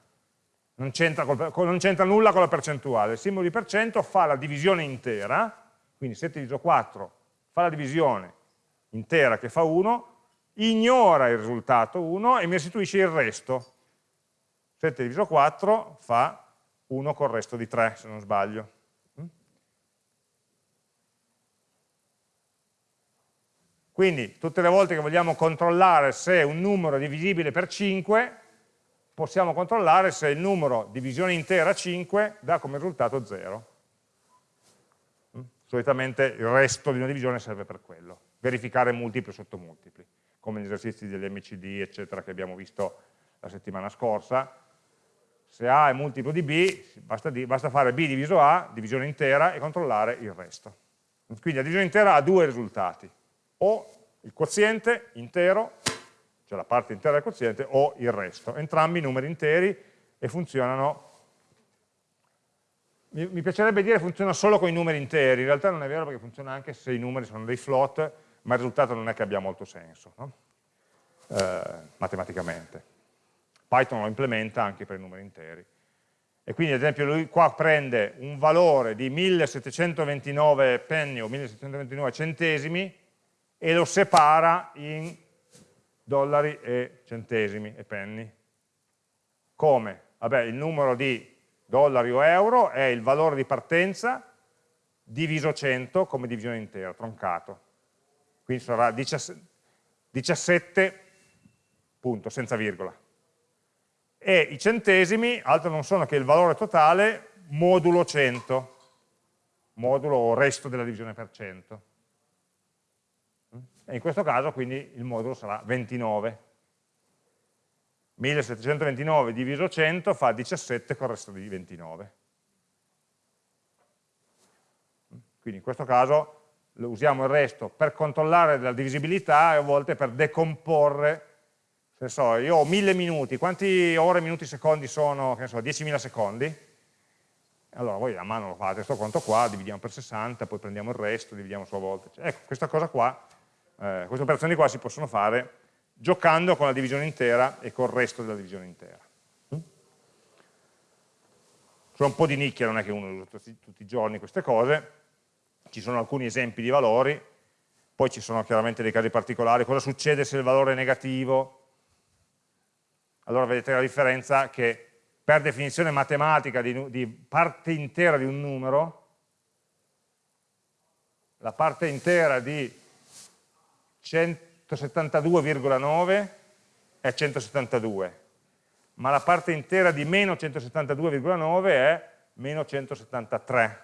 Non c'entra nulla con la percentuale. Il simbolo di per cento fa la divisione intera, quindi 7 diviso 4 fa la divisione intera che fa 1, ignora il risultato 1 e mi restituisce il resto. 7 diviso 4 fa 1 col resto di 3, se non sbaglio. Quindi tutte le volte che vogliamo controllare se un numero è divisibile per 5, possiamo controllare se il numero divisione intera 5 dà come risultato 0. Mm? Solitamente il resto di una divisione serve per quello, verificare multipli sotto multipli, come gli esercizi degli MCD, eccetera, che abbiamo visto la settimana scorsa. Se A è multiplo di B, basta, di, basta fare B diviso A, divisione intera, e controllare il resto. Quindi la divisione intera ha due risultati, o il quoziente intero, cioè la parte intera del quoziente, o il resto. Entrambi numeri interi e funzionano, mi, mi piacerebbe dire funziona solo con i numeri interi, in realtà non è vero perché funziona anche se i numeri sono dei float, ma il risultato non è che abbia molto senso, no? eh, matematicamente. Python lo implementa anche per i numeri interi. E quindi ad esempio lui qua prende un valore di 1729 penny o 1729 centesimi e lo separa in dollari e centesimi e penny. Come? Vabbè, il numero di dollari o euro è il valore di partenza diviso 100 come divisione intera, troncato. Quindi sarà 17, punto, senza virgola. E i centesimi altro non sono che il valore totale modulo 100, modulo o resto della divisione per cento e in questo caso quindi il modulo sarà 29. 1729 diviso 100 fa 17 con il resto di 29. Quindi in questo caso usiamo il resto per controllare la divisibilità e a volte per decomporre, se so, io ho 1000 minuti, quanti ore, minuti, secondi sono, che so, 10.000 secondi? Allora voi a mano lo fate, questo conto qua, dividiamo per 60, poi prendiamo il resto, dividiamo a sua volta. Ecco, questa cosa qua eh, queste operazioni qua si possono fare giocando con la divisione intera e con il resto della divisione intera. Mm? Sono un po' di nicchia, non è che uno usa tutti, tutti i giorni queste cose, ci sono alcuni esempi di valori, poi ci sono chiaramente dei casi particolari, cosa succede se il valore è negativo? Allora vedete la differenza che per definizione matematica di, di parte intera di un numero, la parte intera di 172,9 è 172, ma la parte intera di meno 172,9 è meno 173.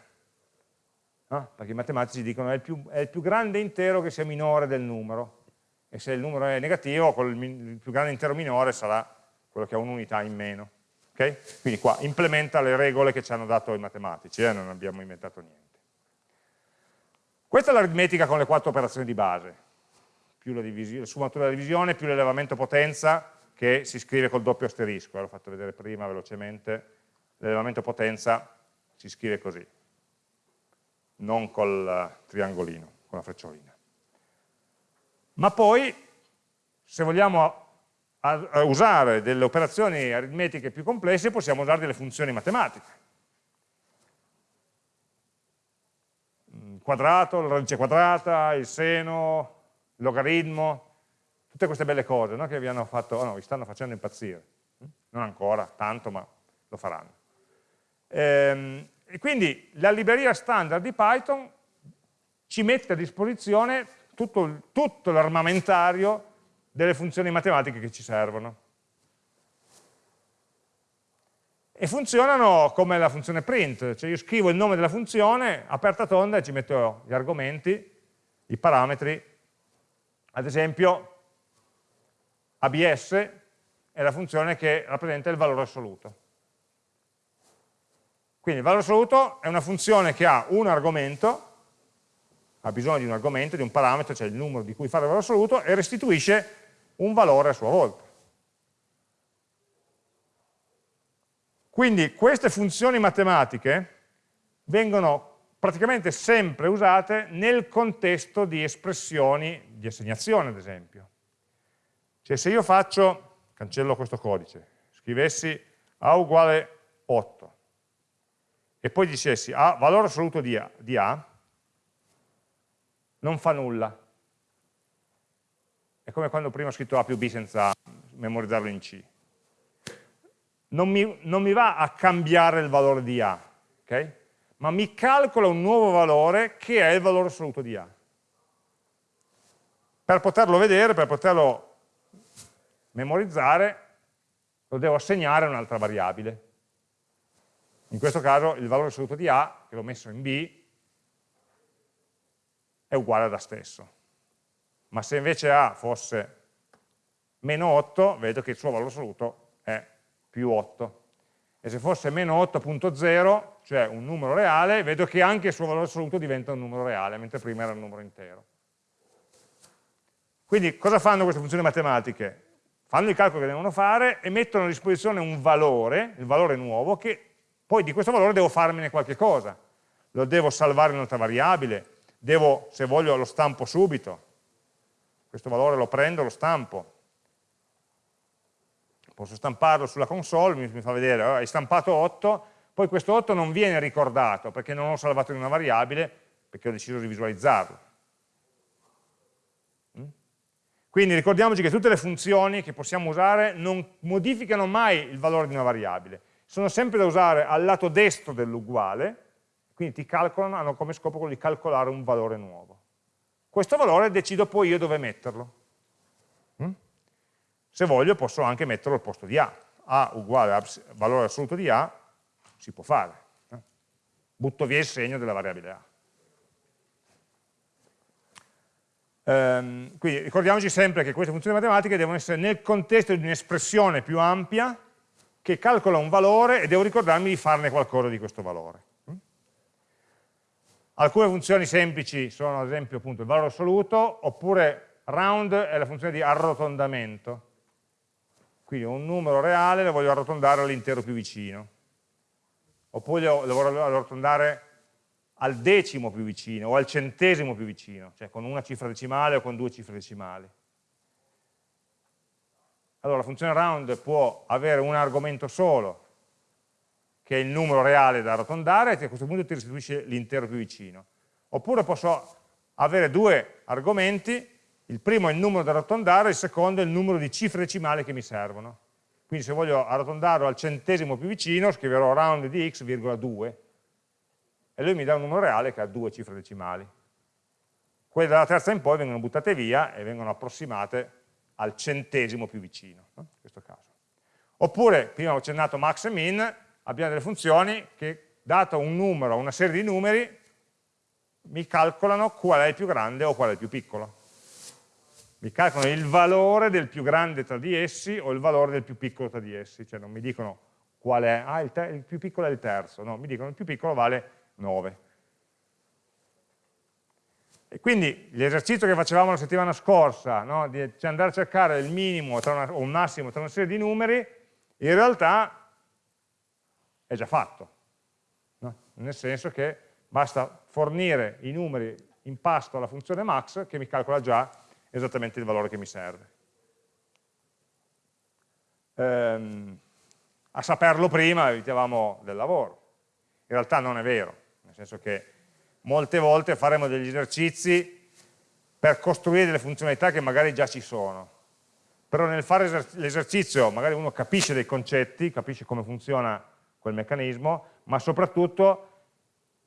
No? Perché i matematici dicono che è, è il più grande intero che sia minore del numero, e se il numero è negativo, il più grande intero minore sarà quello che ha un'unità in meno. Okay? Quindi qua implementa le regole che ci hanno dato i matematici, eh? non abbiamo inventato niente. Questa è l'aritmetica con le quattro operazioni di base più la, la sfumatura della divisione, più l'elevamento potenza che si scrive col doppio asterisco, l'ho fatto vedere prima velocemente, l'elevamento potenza si scrive così, non col triangolino, con la frecciolina. Ma poi, se vogliamo usare delle operazioni aritmetiche più complesse, possiamo usare delle funzioni matematiche. Quadrato, la radice quadrata, il seno, logaritmo, tutte queste belle cose no? che vi hanno fatto, oh no, vi stanno facendo impazzire. Non ancora, tanto, ma lo faranno. Ehm, e quindi la libreria standard di Python ci mette a disposizione tutto, tutto l'armamentario delle funzioni matematiche che ci servono. E funzionano come la funzione print, cioè io scrivo il nome della funzione, aperta tonda e ci metto gli argomenti, i parametri ad esempio, ABS è la funzione che rappresenta il valore assoluto. Quindi il valore assoluto è una funzione che ha un argomento, ha bisogno di un argomento, di un parametro, cioè il numero di cui fare il valore assoluto, e restituisce un valore a sua volta. Quindi queste funzioni matematiche vengono praticamente sempre usate nel contesto di espressioni di assegnazione, ad esempio. Cioè se io faccio, cancello questo codice, scrivessi A uguale 8 e poi dicessi A, valore assoluto di A, di A non fa nulla. È come quando prima ho scritto A più B senza memorizzarlo in C. Non mi, non mi va a cambiare il valore di A, ok? Ma mi calcola un nuovo valore che è il valore assoluto di A. Per poterlo vedere, per poterlo memorizzare, lo devo assegnare a un'altra variabile. In questo caso il valore assoluto di A, che l'ho messo in B, è uguale ad A stesso. Ma se invece A fosse meno 8, vedo che il suo valore assoluto è più 8 e se fosse meno 8.0, cioè un numero reale, vedo che anche il suo valore assoluto diventa un numero reale, mentre prima era un numero intero. Quindi cosa fanno queste funzioni matematiche? Fanno il calcolo che devono fare e mettono a disposizione un valore, il valore nuovo, che poi di questo valore devo farmene qualche cosa. Lo devo salvare in un'altra variabile, devo, se voglio, lo stampo subito. Questo valore lo prendo, lo stampo, posso stamparlo sulla console, mi, mi fa vedere, oh, hai stampato 8, poi questo 8 non viene ricordato perché non l'ho salvato in una variabile, perché ho deciso di visualizzarlo. Mm? Quindi ricordiamoci che tutte le funzioni che possiamo usare non modificano mai il valore di una variabile, sono sempre da usare al lato destro dell'uguale, quindi ti calcolano, hanno come scopo quello di calcolare un valore nuovo. Questo valore decido poi io dove metterlo. Se voglio posso anche metterlo al posto di A. A uguale a valore assoluto di A, si può fare. Eh? Butto via il segno della variabile A. Ehm, quindi ricordiamoci sempre che queste funzioni matematiche devono essere nel contesto di un'espressione più ampia che calcola un valore e devo ricordarmi di farne qualcosa di questo valore. Mm? Alcune funzioni semplici sono ad esempio appunto il valore assoluto oppure round è la funzione di arrotondamento quindi un numero reale lo voglio arrotondare all'intero più vicino. Oppure lo, lo voglio arrotondare al decimo più vicino o al centesimo più vicino, cioè con una cifra decimale o con due cifre decimali. Allora la funzione round può avere un argomento solo, che è il numero reale da arrotondare, e a questo punto ti restituisce l'intero più vicino. Oppure posso avere due argomenti il primo è il numero da arrotondare, il secondo è il numero di cifre decimali che mi servono. Quindi se voglio arrotondarlo al centesimo più vicino, scriverò round di x, virgola 2, e lui mi dà un numero reale che ha due cifre decimali. Quelle dalla terza in poi vengono buttate via e vengono approssimate al centesimo più vicino, no? in questo caso. Oppure, prima ho accennato max e min, abbiamo delle funzioni che, dato un numero, una serie di numeri, mi calcolano qual è il più grande o qual è il più piccolo mi calcolano il valore del più grande tra di essi o il valore del più piccolo tra di essi, cioè non mi dicono qual è, ah il, il più piccolo è il terzo, no, mi dicono il più piccolo vale 9. E quindi l'esercizio che facevamo la settimana scorsa, no, di andare a cercare il minimo una, o un massimo tra una serie di numeri, in realtà è già fatto, no? nel senso che basta fornire i numeri in pasto alla funzione max che mi calcola già esattamente il valore che mi serve. Ehm, a saperlo prima evitavamo del lavoro. In realtà non è vero, nel senso che molte volte faremo degli esercizi per costruire delle funzionalità che magari già ci sono. Però nel fare l'esercizio magari uno capisce dei concetti, capisce come funziona quel meccanismo, ma soprattutto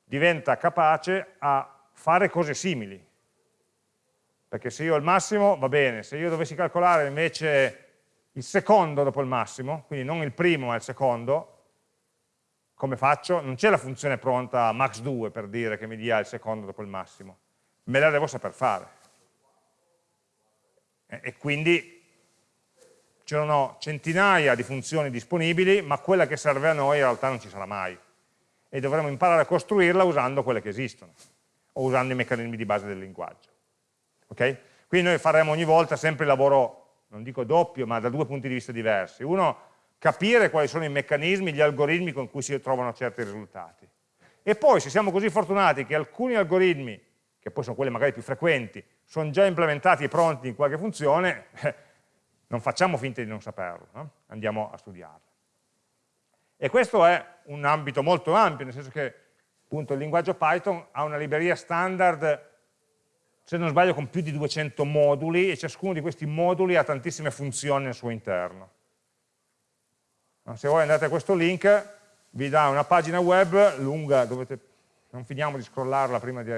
diventa capace a fare cose simili, perché se io ho il massimo va bene, se io dovessi calcolare invece il secondo dopo il massimo, quindi non il primo ma il secondo, come faccio? Non c'è la funzione pronta max2 per dire che mi dia il secondo dopo il massimo, me la devo saper fare. E quindi c'erano centinaia di funzioni disponibili, ma quella che serve a noi in realtà non ci sarà mai. E dovremo imparare a costruirla usando quelle che esistono, o usando i meccanismi di base del linguaggio. Okay? Quindi noi faremo ogni volta sempre il lavoro non dico doppio, ma da due punti di vista diversi. Uno, capire quali sono i meccanismi, gli algoritmi con cui si trovano certi risultati. E poi, se siamo così fortunati che alcuni algoritmi, che poi sono quelli magari più frequenti, sono già implementati e pronti in qualche funzione, [LAUGHS] non facciamo finta di non saperlo, no? andiamo a studiarlo. E questo è un ambito molto ampio, nel senso che appunto, il linguaggio Python ha una libreria standard, se non sbaglio, con più di 200 moduli e ciascuno di questi moduli ha tantissime funzioni al suo interno. Se voi andate a questo link, vi dà una pagina web lunga, dovete, non finiamo di scrollarla prima di,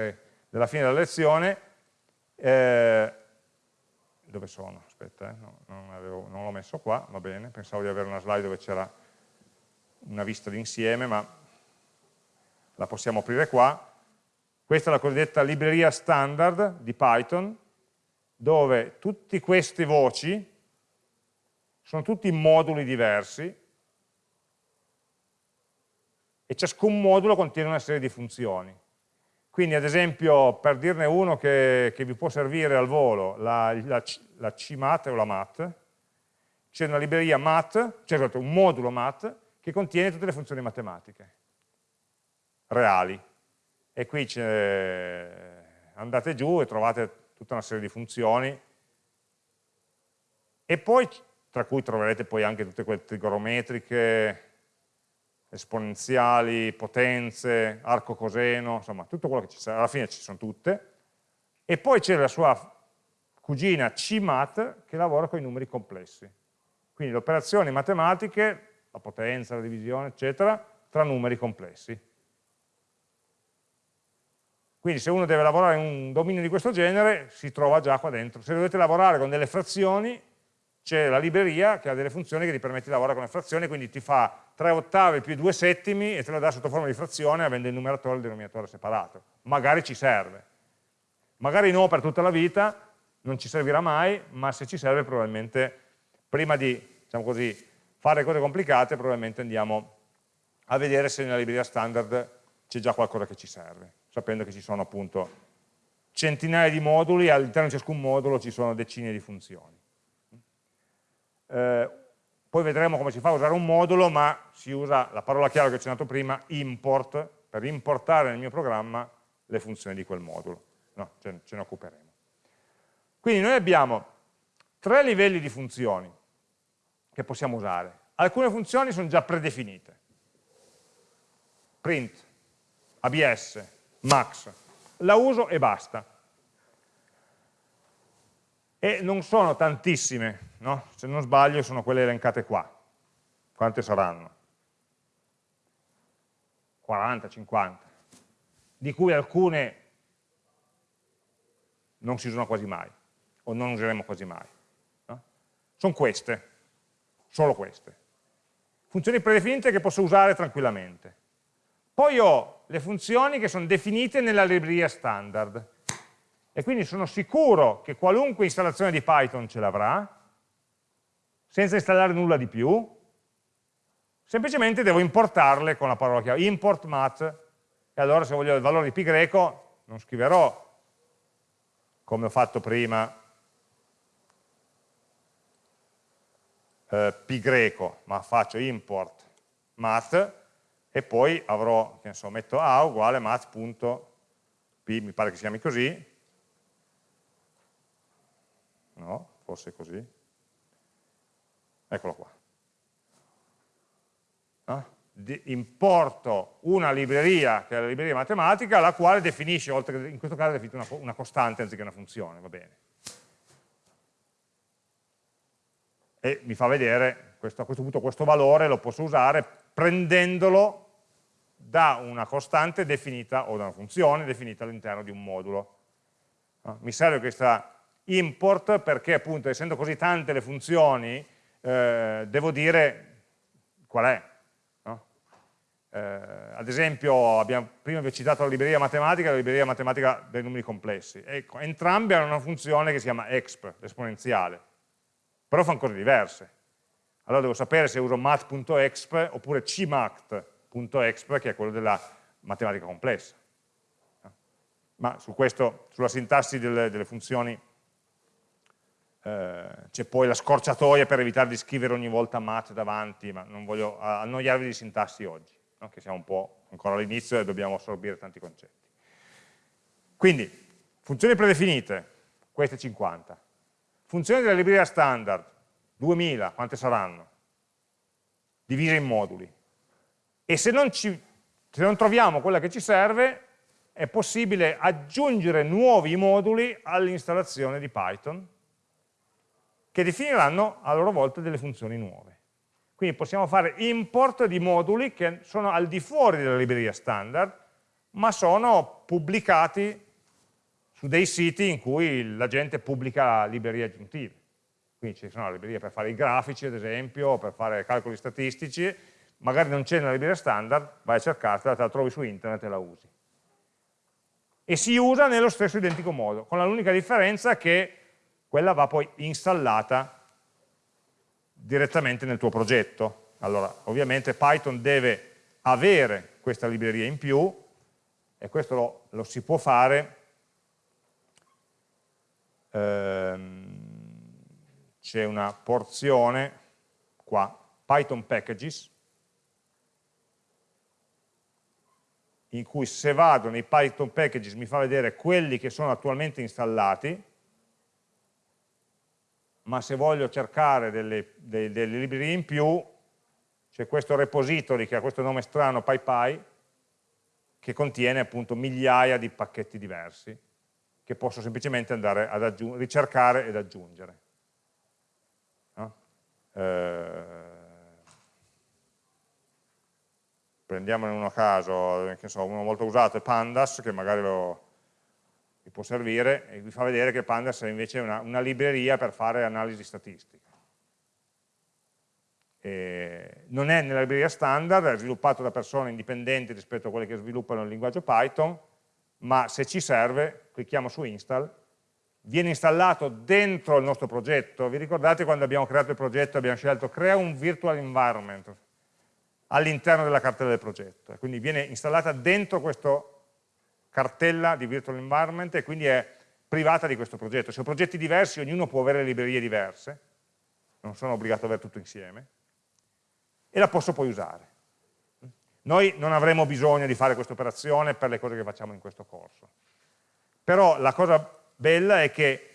della fine della lezione, eh, dove sono? Aspetta, eh, no, non l'ho messo qua, va bene, pensavo di avere una slide dove c'era una vista d'insieme, ma la possiamo aprire qua. Questa è la cosiddetta libreria standard di Python, dove tutte queste voci sono tutti moduli diversi e ciascun modulo contiene una serie di funzioni. Quindi ad esempio, per dirne uno che, che vi può servire al volo, la, la, la CMAT o la MAT, c'è una libreria MAT, cioè un modulo MAT, che contiene tutte le funzioni matematiche reali. E qui andate giù e trovate tutta una serie di funzioni e poi, tra cui troverete poi anche tutte quelle trigonometriche, esponenziali, potenze, arco coseno, insomma tutto quello che ci sarà, alla fine ci sono tutte, e poi c'è la sua cugina CMAT che lavora con i numeri complessi. Quindi le operazioni matematiche la potenza, la divisione, eccetera, tra numeri complessi. Quindi se uno deve lavorare in un dominio di questo genere, si trova già qua dentro. Se dovete lavorare con delle frazioni, c'è la libreria che ha delle funzioni che ti permette di lavorare con le frazioni, quindi ti fa 3 ottavi più 2 settimi e te lo dà sotto forma di frazione avendo il numeratore e il denominatore separato. Magari ci serve. Magari no per tutta la vita, non ci servirà mai, ma se ci serve probabilmente prima di, diciamo così, fare cose complicate probabilmente andiamo a vedere se nella libreria standard c'è già qualcosa che ci serve, sapendo che ci sono appunto centinaia di moduli e all'interno di ciascun modulo ci sono decine di funzioni. Eh, poi vedremo come si fa a usare un modulo, ma si usa la parola chiave che ho accennato prima, import, per importare nel mio programma le funzioni di quel modulo. No, ce, ce ne occuperemo. Quindi noi abbiamo tre livelli di funzioni che possiamo usare. Alcune funzioni sono già predefinite. Print, ABS, max. La uso e basta. E non sono tantissime, no? se non sbaglio sono quelle elencate qua. Quante saranno? 40, 50, di cui alcune non si usano quasi mai, o non useremo quasi mai. No? Sono queste, solo queste. Funzioni predefinite che posso usare tranquillamente. Poi ho le funzioni che sono definite nella libreria standard. E quindi sono sicuro che qualunque installazione di Python ce l'avrà, senza installare nulla di più, semplicemente devo importarle con la parola chiave import mat. E allora se voglio il valore di pi greco non scriverò come ho fatto prima eh, pi greco, ma faccio import math e poi avrò, che ne so, metto a uguale math.p, mi pare che si chiami così, no, forse così, eccolo qua. No? importo una libreria, che è la libreria matematica, la quale definisce, oltre che in questo caso definito una, una costante anziché una funzione, va bene. e mi fa vedere questo, a questo punto questo valore lo posso usare prendendolo da una costante definita o da una funzione definita all'interno di un modulo. Mi serve questa import perché appunto essendo così tante le funzioni eh, devo dire qual è. No? Eh, ad esempio abbiamo, prima vi ho citato la libreria matematica la libreria matematica dei numeri complessi. Ecco, entrambe hanno una funzione che si chiama exp, l'esponenziale però fanno cose diverse. Allora devo sapere se uso math.exp oppure cmath.exp, che è quello della matematica complessa. Ma su questo, sulla sintassi delle, delle funzioni eh, c'è poi la scorciatoia per evitare di scrivere ogni volta math davanti, ma non voglio annoiarvi di sintassi oggi, no? che siamo un po' ancora all'inizio e dobbiamo assorbire tanti concetti. Quindi, funzioni predefinite, queste 50. Funzioni della libreria standard, 2000, quante saranno? Divise in moduli. E se non, ci, se non troviamo quella che ci serve, è possibile aggiungere nuovi moduli all'installazione di Python che definiranno a loro volta delle funzioni nuove. Quindi possiamo fare import di moduli che sono al di fuori della libreria standard, ma sono pubblicati su dei siti in cui la gente pubblica librerie aggiuntive. Quindi ci sono librerie per fare i grafici, ad esempio, per fare calcoli statistici, magari non c'è nella libreria standard, vai a cercartela, te la trovi su internet e la usi. E si usa nello stesso identico modo, con l'unica differenza che quella va poi installata direttamente nel tuo progetto. Allora, ovviamente Python deve avere questa libreria in più, e questo lo, lo si può fare ehm, c'è una porzione qua, Python Packages, in cui se vado nei Python Packages mi fa vedere quelli che sono attualmente installati, ma se voglio cercare delle, delle, delle librerie in più, c'è questo repository che ha questo nome strano, PyPy, che contiene appunto migliaia di pacchetti diversi, che posso semplicemente andare a ricercare ed aggiungere. Eh, prendiamone uno a caso, che so, uno molto usato è Pandas, che magari lo, vi può servire e vi fa vedere che Pandas è invece una, una libreria per fare analisi statistica. E non è nella libreria standard, è sviluppato da persone indipendenti rispetto a quelle che sviluppano il linguaggio Python, ma se ci serve, clicchiamo su install, viene installato dentro il nostro progetto. Vi ricordate quando abbiamo creato il progetto abbiamo scelto crea un virtual environment all'interno della cartella del progetto, quindi viene installata dentro questo cartella di virtual environment e quindi è privata di questo progetto. Se ho progetti diversi, ognuno può avere librerie diverse, non sono obbligato ad avere tutto insieme, e la posso poi usare. Noi non avremo bisogno di fare questa operazione per le cose che facciamo in questo corso. Però la cosa bella è che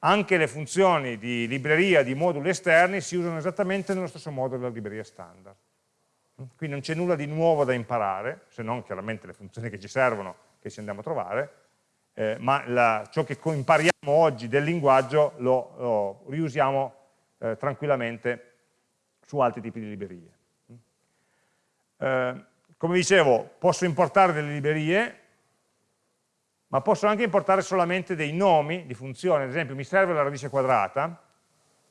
anche le funzioni di libreria, di moduli esterni, si usano esattamente nello stesso modo della libreria standard. Quindi non c'è nulla di nuovo da imparare, se non chiaramente le funzioni che ci servono che ci andiamo a trovare, eh, ma la, ciò che impariamo oggi del linguaggio lo, lo riusiamo eh, tranquillamente su altri tipi di librerie. Eh, come dicevo, posso importare delle librerie, ma posso anche importare solamente dei nomi di funzioni, ad esempio mi serve la radice quadrata,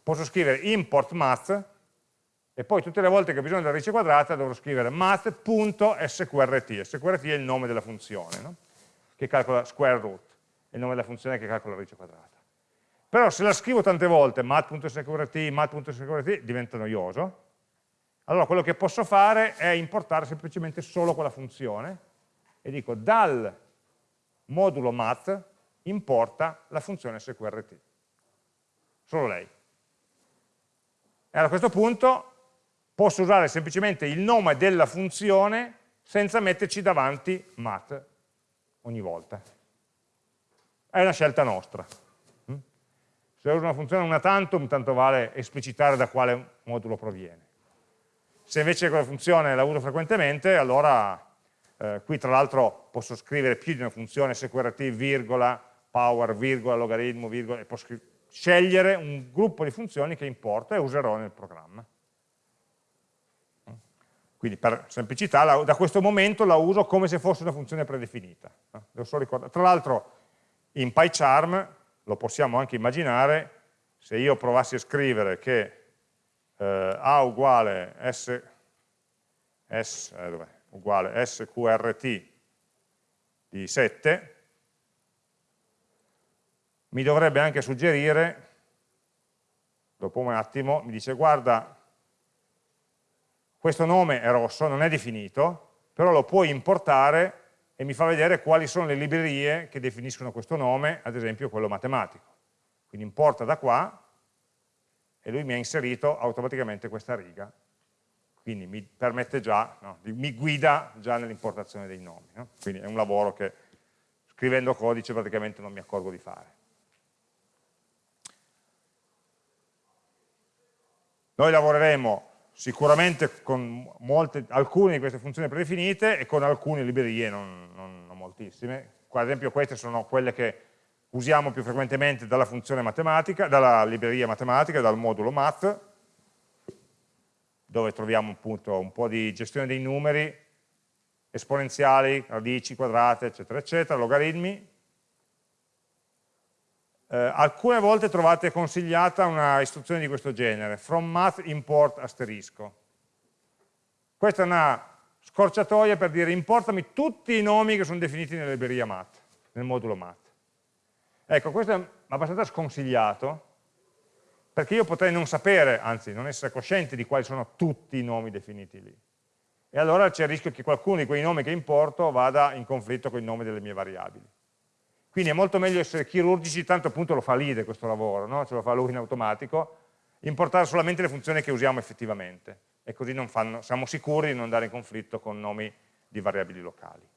posso scrivere import math, e poi tutte le volte che ho bisogno della radice quadrata dovrò scrivere math.sqrt, sqrt è il nome della funzione, no? che calcola square root, è il nome della funzione che calcola la radice quadrata. Però se la scrivo tante volte, math.sqrt, math.sqrt, diventa noioso, allora quello che posso fare è importare semplicemente solo quella funzione e dico dal modulo math importa la funzione sqrt, solo lei. E a questo punto posso usare semplicemente il nome della funzione senza metterci davanti math ogni volta. È una scelta nostra. Mm? Se uso una funzione una tantum, tanto vale esplicitare da quale modulo proviene. Se invece quella funzione la uso frequentemente, allora eh, qui tra l'altro posso scrivere più di una funzione sqrt, virgola, power, virgola, logaritmo, virgola, e posso scegliere un gruppo di funzioni che importo e userò nel programma. Quindi per semplicità, la, da questo momento la uso come se fosse una funzione predefinita. Tra l'altro in PyCharm lo possiamo anche immaginare, se io provassi a scrivere che eh, A uguale, S, S, eh, uguale sqrt di 7, mi dovrebbe anche suggerire, dopo un attimo, mi dice guarda, questo nome è rosso, non è definito, però lo puoi importare e mi fa vedere quali sono le librerie che definiscono questo nome, ad esempio quello matematico. Quindi importa da qua, e lui mi ha inserito automaticamente questa riga, quindi mi permette già, no, mi guida già nell'importazione dei nomi. No? Quindi è un lavoro che scrivendo codice praticamente non mi accorgo di fare. Noi lavoreremo sicuramente con molte, alcune di queste funzioni predefinite e con alcune librerie, non, non, non moltissime. Ad esempio queste sono quelle che usiamo più frequentemente dalla funzione matematica, dalla libreria matematica, dal modulo math, dove troviamo appunto un po' di gestione dei numeri, esponenziali, radici quadrate, eccetera, eccetera, logaritmi. Eh, alcune volte trovate consigliata una istruzione di questo genere, from math import asterisco. Questa è una scorciatoia per dire importami tutti i nomi che sono definiti nella libreria math, nel modulo math. Ecco, questo è abbastanza sconsigliato, perché io potrei non sapere, anzi non essere cosciente di quali sono tutti i nomi definiti lì. E allora c'è il rischio che qualcuno di quei nomi che importo vada in conflitto con i nomi delle mie variabili. Quindi è molto meglio essere chirurgici, tanto appunto lo fa l'IDE questo lavoro, no? ce lo fa lui in automatico, importare solamente le funzioni che usiamo effettivamente e così fanno, siamo sicuri di non andare in conflitto con nomi di variabili locali.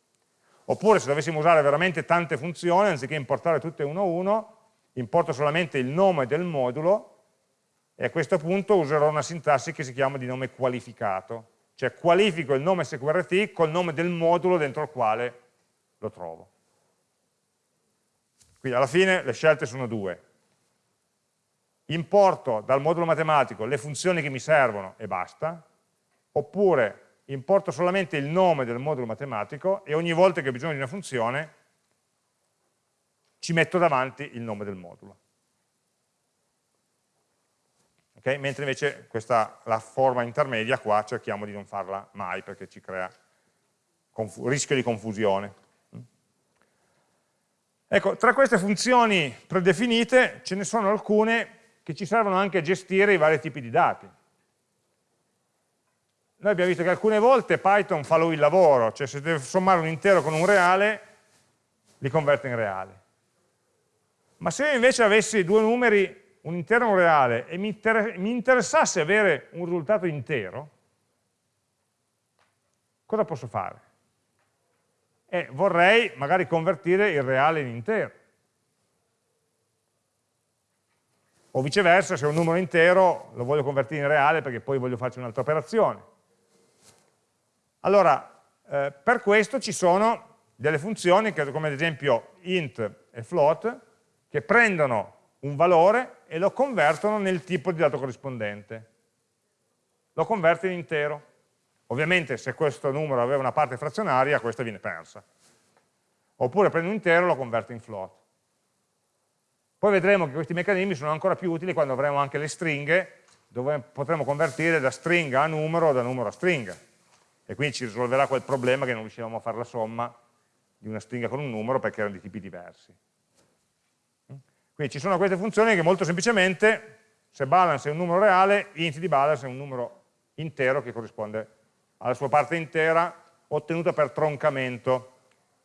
Oppure se dovessimo usare veramente tante funzioni, anziché importare tutte uno a uno, importo solamente il nome del modulo e a questo punto userò una sintassi che si chiama di nome qualificato, cioè qualifico il nome SQRT col nome del modulo dentro il quale lo trovo. Quindi alla fine le scelte sono due. Importo dal modulo matematico le funzioni che mi servono e basta, oppure importo solamente il nome del modulo matematico e ogni volta che ho bisogno di una funzione ci metto davanti il nome del modulo. Okay? Mentre invece questa, la forma intermedia qua cerchiamo di non farla mai perché ci crea rischio di confusione. Ecco, tra queste funzioni predefinite ce ne sono alcune che ci servono anche a gestire i vari tipi di dati. Noi abbiamo visto che alcune volte Python fa lui il lavoro, cioè se deve sommare un intero con un reale, li converte in reale. Ma se io invece avessi due numeri, un intero e un reale, e mi, inter mi interessasse avere un risultato intero, cosa posso fare? E vorrei magari convertire il reale in intero. O viceversa, se un numero intero lo voglio convertire in reale perché poi voglio farci un'altra operazione. Allora, eh, per questo ci sono delle funzioni, che, come ad esempio int e float, che prendono un valore e lo convertono nel tipo di dato corrispondente. Lo converte in intero. Ovviamente se questo numero aveva una parte frazionaria, questa viene persa. Oppure prende un intero e lo converte in float. Poi vedremo che questi meccanismi sono ancora più utili quando avremo anche le stringhe, dove potremo convertire da stringa a numero o da numero a stringa e quindi ci risolverà quel problema che non riuscivamo a fare la somma di una stringa con un numero perché erano di tipi diversi. Quindi ci sono queste funzioni che molto semplicemente, se balance è un numero reale, int di balance è un numero intero che corrisponde alla sua parte intera ottenuta per troncamento.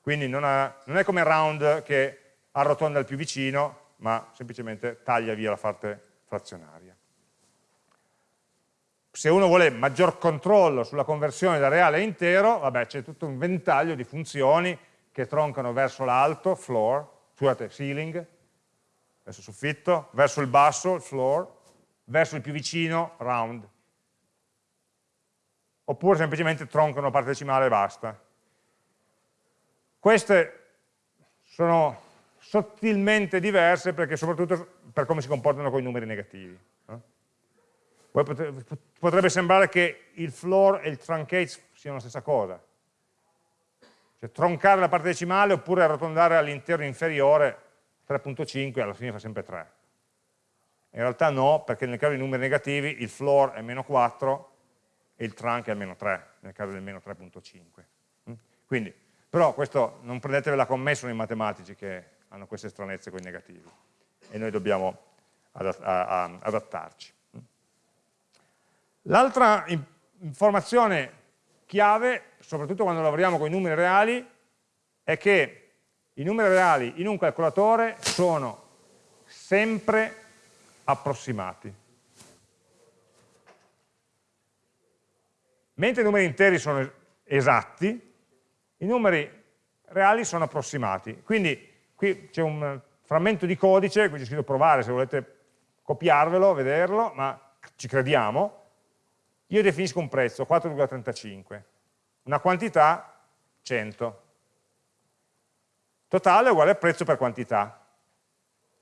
Quindi non, ha, non è come round che arrotonda il più vicino, ma semplicemente taglia via la parte frazionaria se uno vuole maggior controllo sulla conversione da reale a intero, c'è tutto un ventaglio di funzioni che troncano verso l'alto, floor, scusate, ceiling, verso il soffitto, verso il basso, il floor, verso il più vicino, round. Oppure semplicemente troncano la parte decimale e basta. Queste sono sottilmente diverse perché soprattutto per come si comportano con i numeri negativi. Potrebbe sembrare che il floor e il truncate siano la stessa cosa. Cioè troncare la parte decimale oppure arrotondare all'intero inferiore 3.5 alla fine fa sempre 3. In realtà no, perché nel caso di numeri negativi il floor è meno 4 e il trunk è meno 3, nel caso del meno 3.5. Mm? Quindi, però questo non prendetevela commesso nei matematici che hanno queste stranezze con i negativi e noi dobbiamo adattarci. L'altra informazione chiave, soprattutto quando lavoriamo con i numeri reali, è che i numeri reali in un calcolatore sono sempre approssimati. Mentre i numeri interi sono esatti, i numeri reali sono approssimati. Quindi qui c'è un frammento di codice, qui c'è scritto provare se volete copiarvelo, vederlo, ma ci crediamo. Io definisco un prezzo, 4,35, una quantità 100 Totale uguale a prezzo per quantità.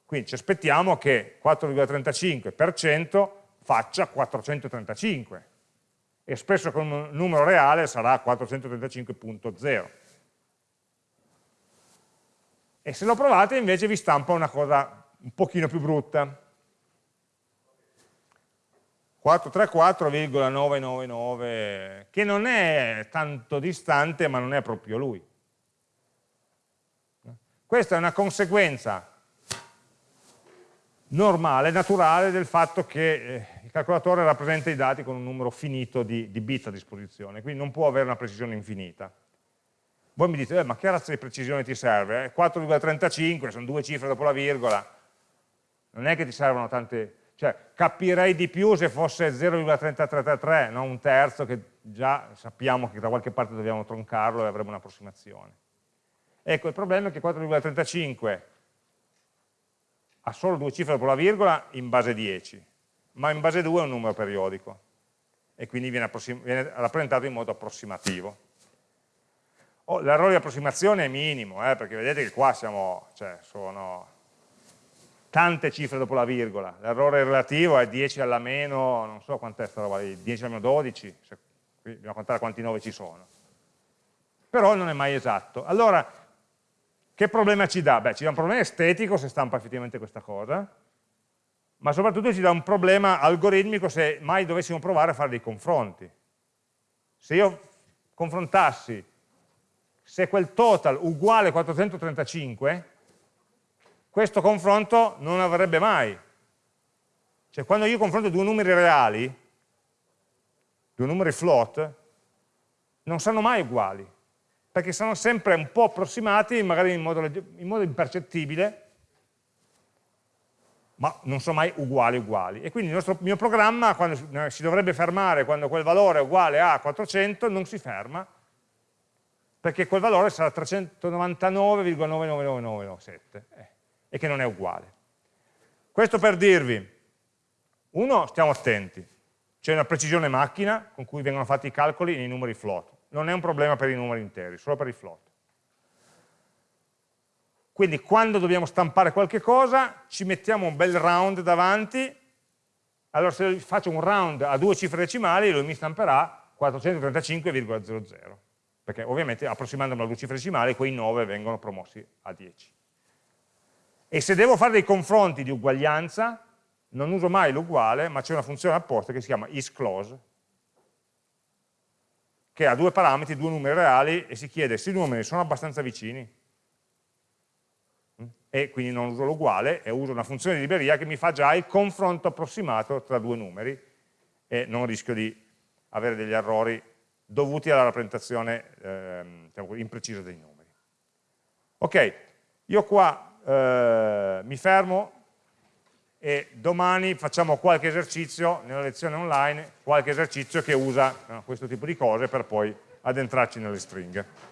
Quindi ci aspettiamo che 4,35 per 100 faccia 435 espresso con un numero reale sarà 435.0 e se lo provate invece vi stampa una cosa un pochino più brutta. 434,999 che non è tanto distante ma non è proprio lui questa è una conseguenza normale, naturale del fatto che eh, il calcolatore rappresenta i dati con un numero finito di, di bit a disposizione, quindi non può avere una precisione infinita. Voi mi dite, eh, ma che razza di precisione ti serve? 4,35, eh? sono due cifre dopo la virgola, non è che ti servono tante... Cioè, capirei di più se fosse 0,3333, non un terzo, che già sappiamo che da qualche parte dobbiamo troncarlo e avremo un'approssimazione. Ecco, il problema è che 4,35 ha solo due cifre dopo la virgola in base 10, ma in base 2 è un numero periodico e quindi viene, viene rappresentato in modo approssimativo. Oh, L'errore di approssimazione è minimo, eh, perché vedete che qua siamo, cioè, sono tante cifre dopo la virgola, l'errore relativo è 10 alla meno, non so quant'è sta roba lì, 10 alla meno 12, se, qui dobbiamo contare quanti 9 ci sono. Però non è mai esatto. Allora, che problema ci dà? Beh, ci dà un problema estetico se stampa effettivamente questa cosa, ma soprattutto ci dà un problema algoritmico se mai dovessimo provare a fare dei confronti. Se io confrontassi se quel total uguale 435, questo confronto non avrebbe mai. Cioè quando io confronto due numeri reali, due numeri float, non saranno mai uguali perché sono sempre un po' approssimati, magari in modo, in modo impercettibile, ma non sono mai uguali uguali. E quindi il nostro, mio programma, quando si dovrebbe fermare quando quel valore è uguale a 400, non si ferma, perché quel valore sarà 399,99997, eh, e che non è uguale. Questo per dirvi, uno, stiamo attenti, c'è una precisione macchina con cui vengono fatti i calcoli nei numeri float non è un problema per i numeri interi, solo per i float. Quindi quando dobbiamo stampare qualche cosa, ci mettiamo un bel round davanti, allora se faccio un round a due cifre decimali, lui mi stamperà 435,00, perché ovviamente approssimandomi a due cifre decimali, quei 9 vengono promossi a 10. E se devo fare dei confronti di uguaglianza, non uso mai l'uguale, ma c'è una funzione apposta che si chiama isClose, che ha due parametri, due numeri reali e si chiede se i numeri sono abbastanza vicini mm? e quindi non uso l'uguale e uso una funzione di libreria che mi fa già il confronto approssimato tra due numeri e non rischio di avere degli errori dovuti alla rappresentazione eh, diciamo imprecisa dei numeri. Ok, io qua eh, mi fermo e domani facciamo qualche esercizio nella lezione online, qualche esercizio che usa no, questo tipo di cose per poi addentrarci nelle stringhe.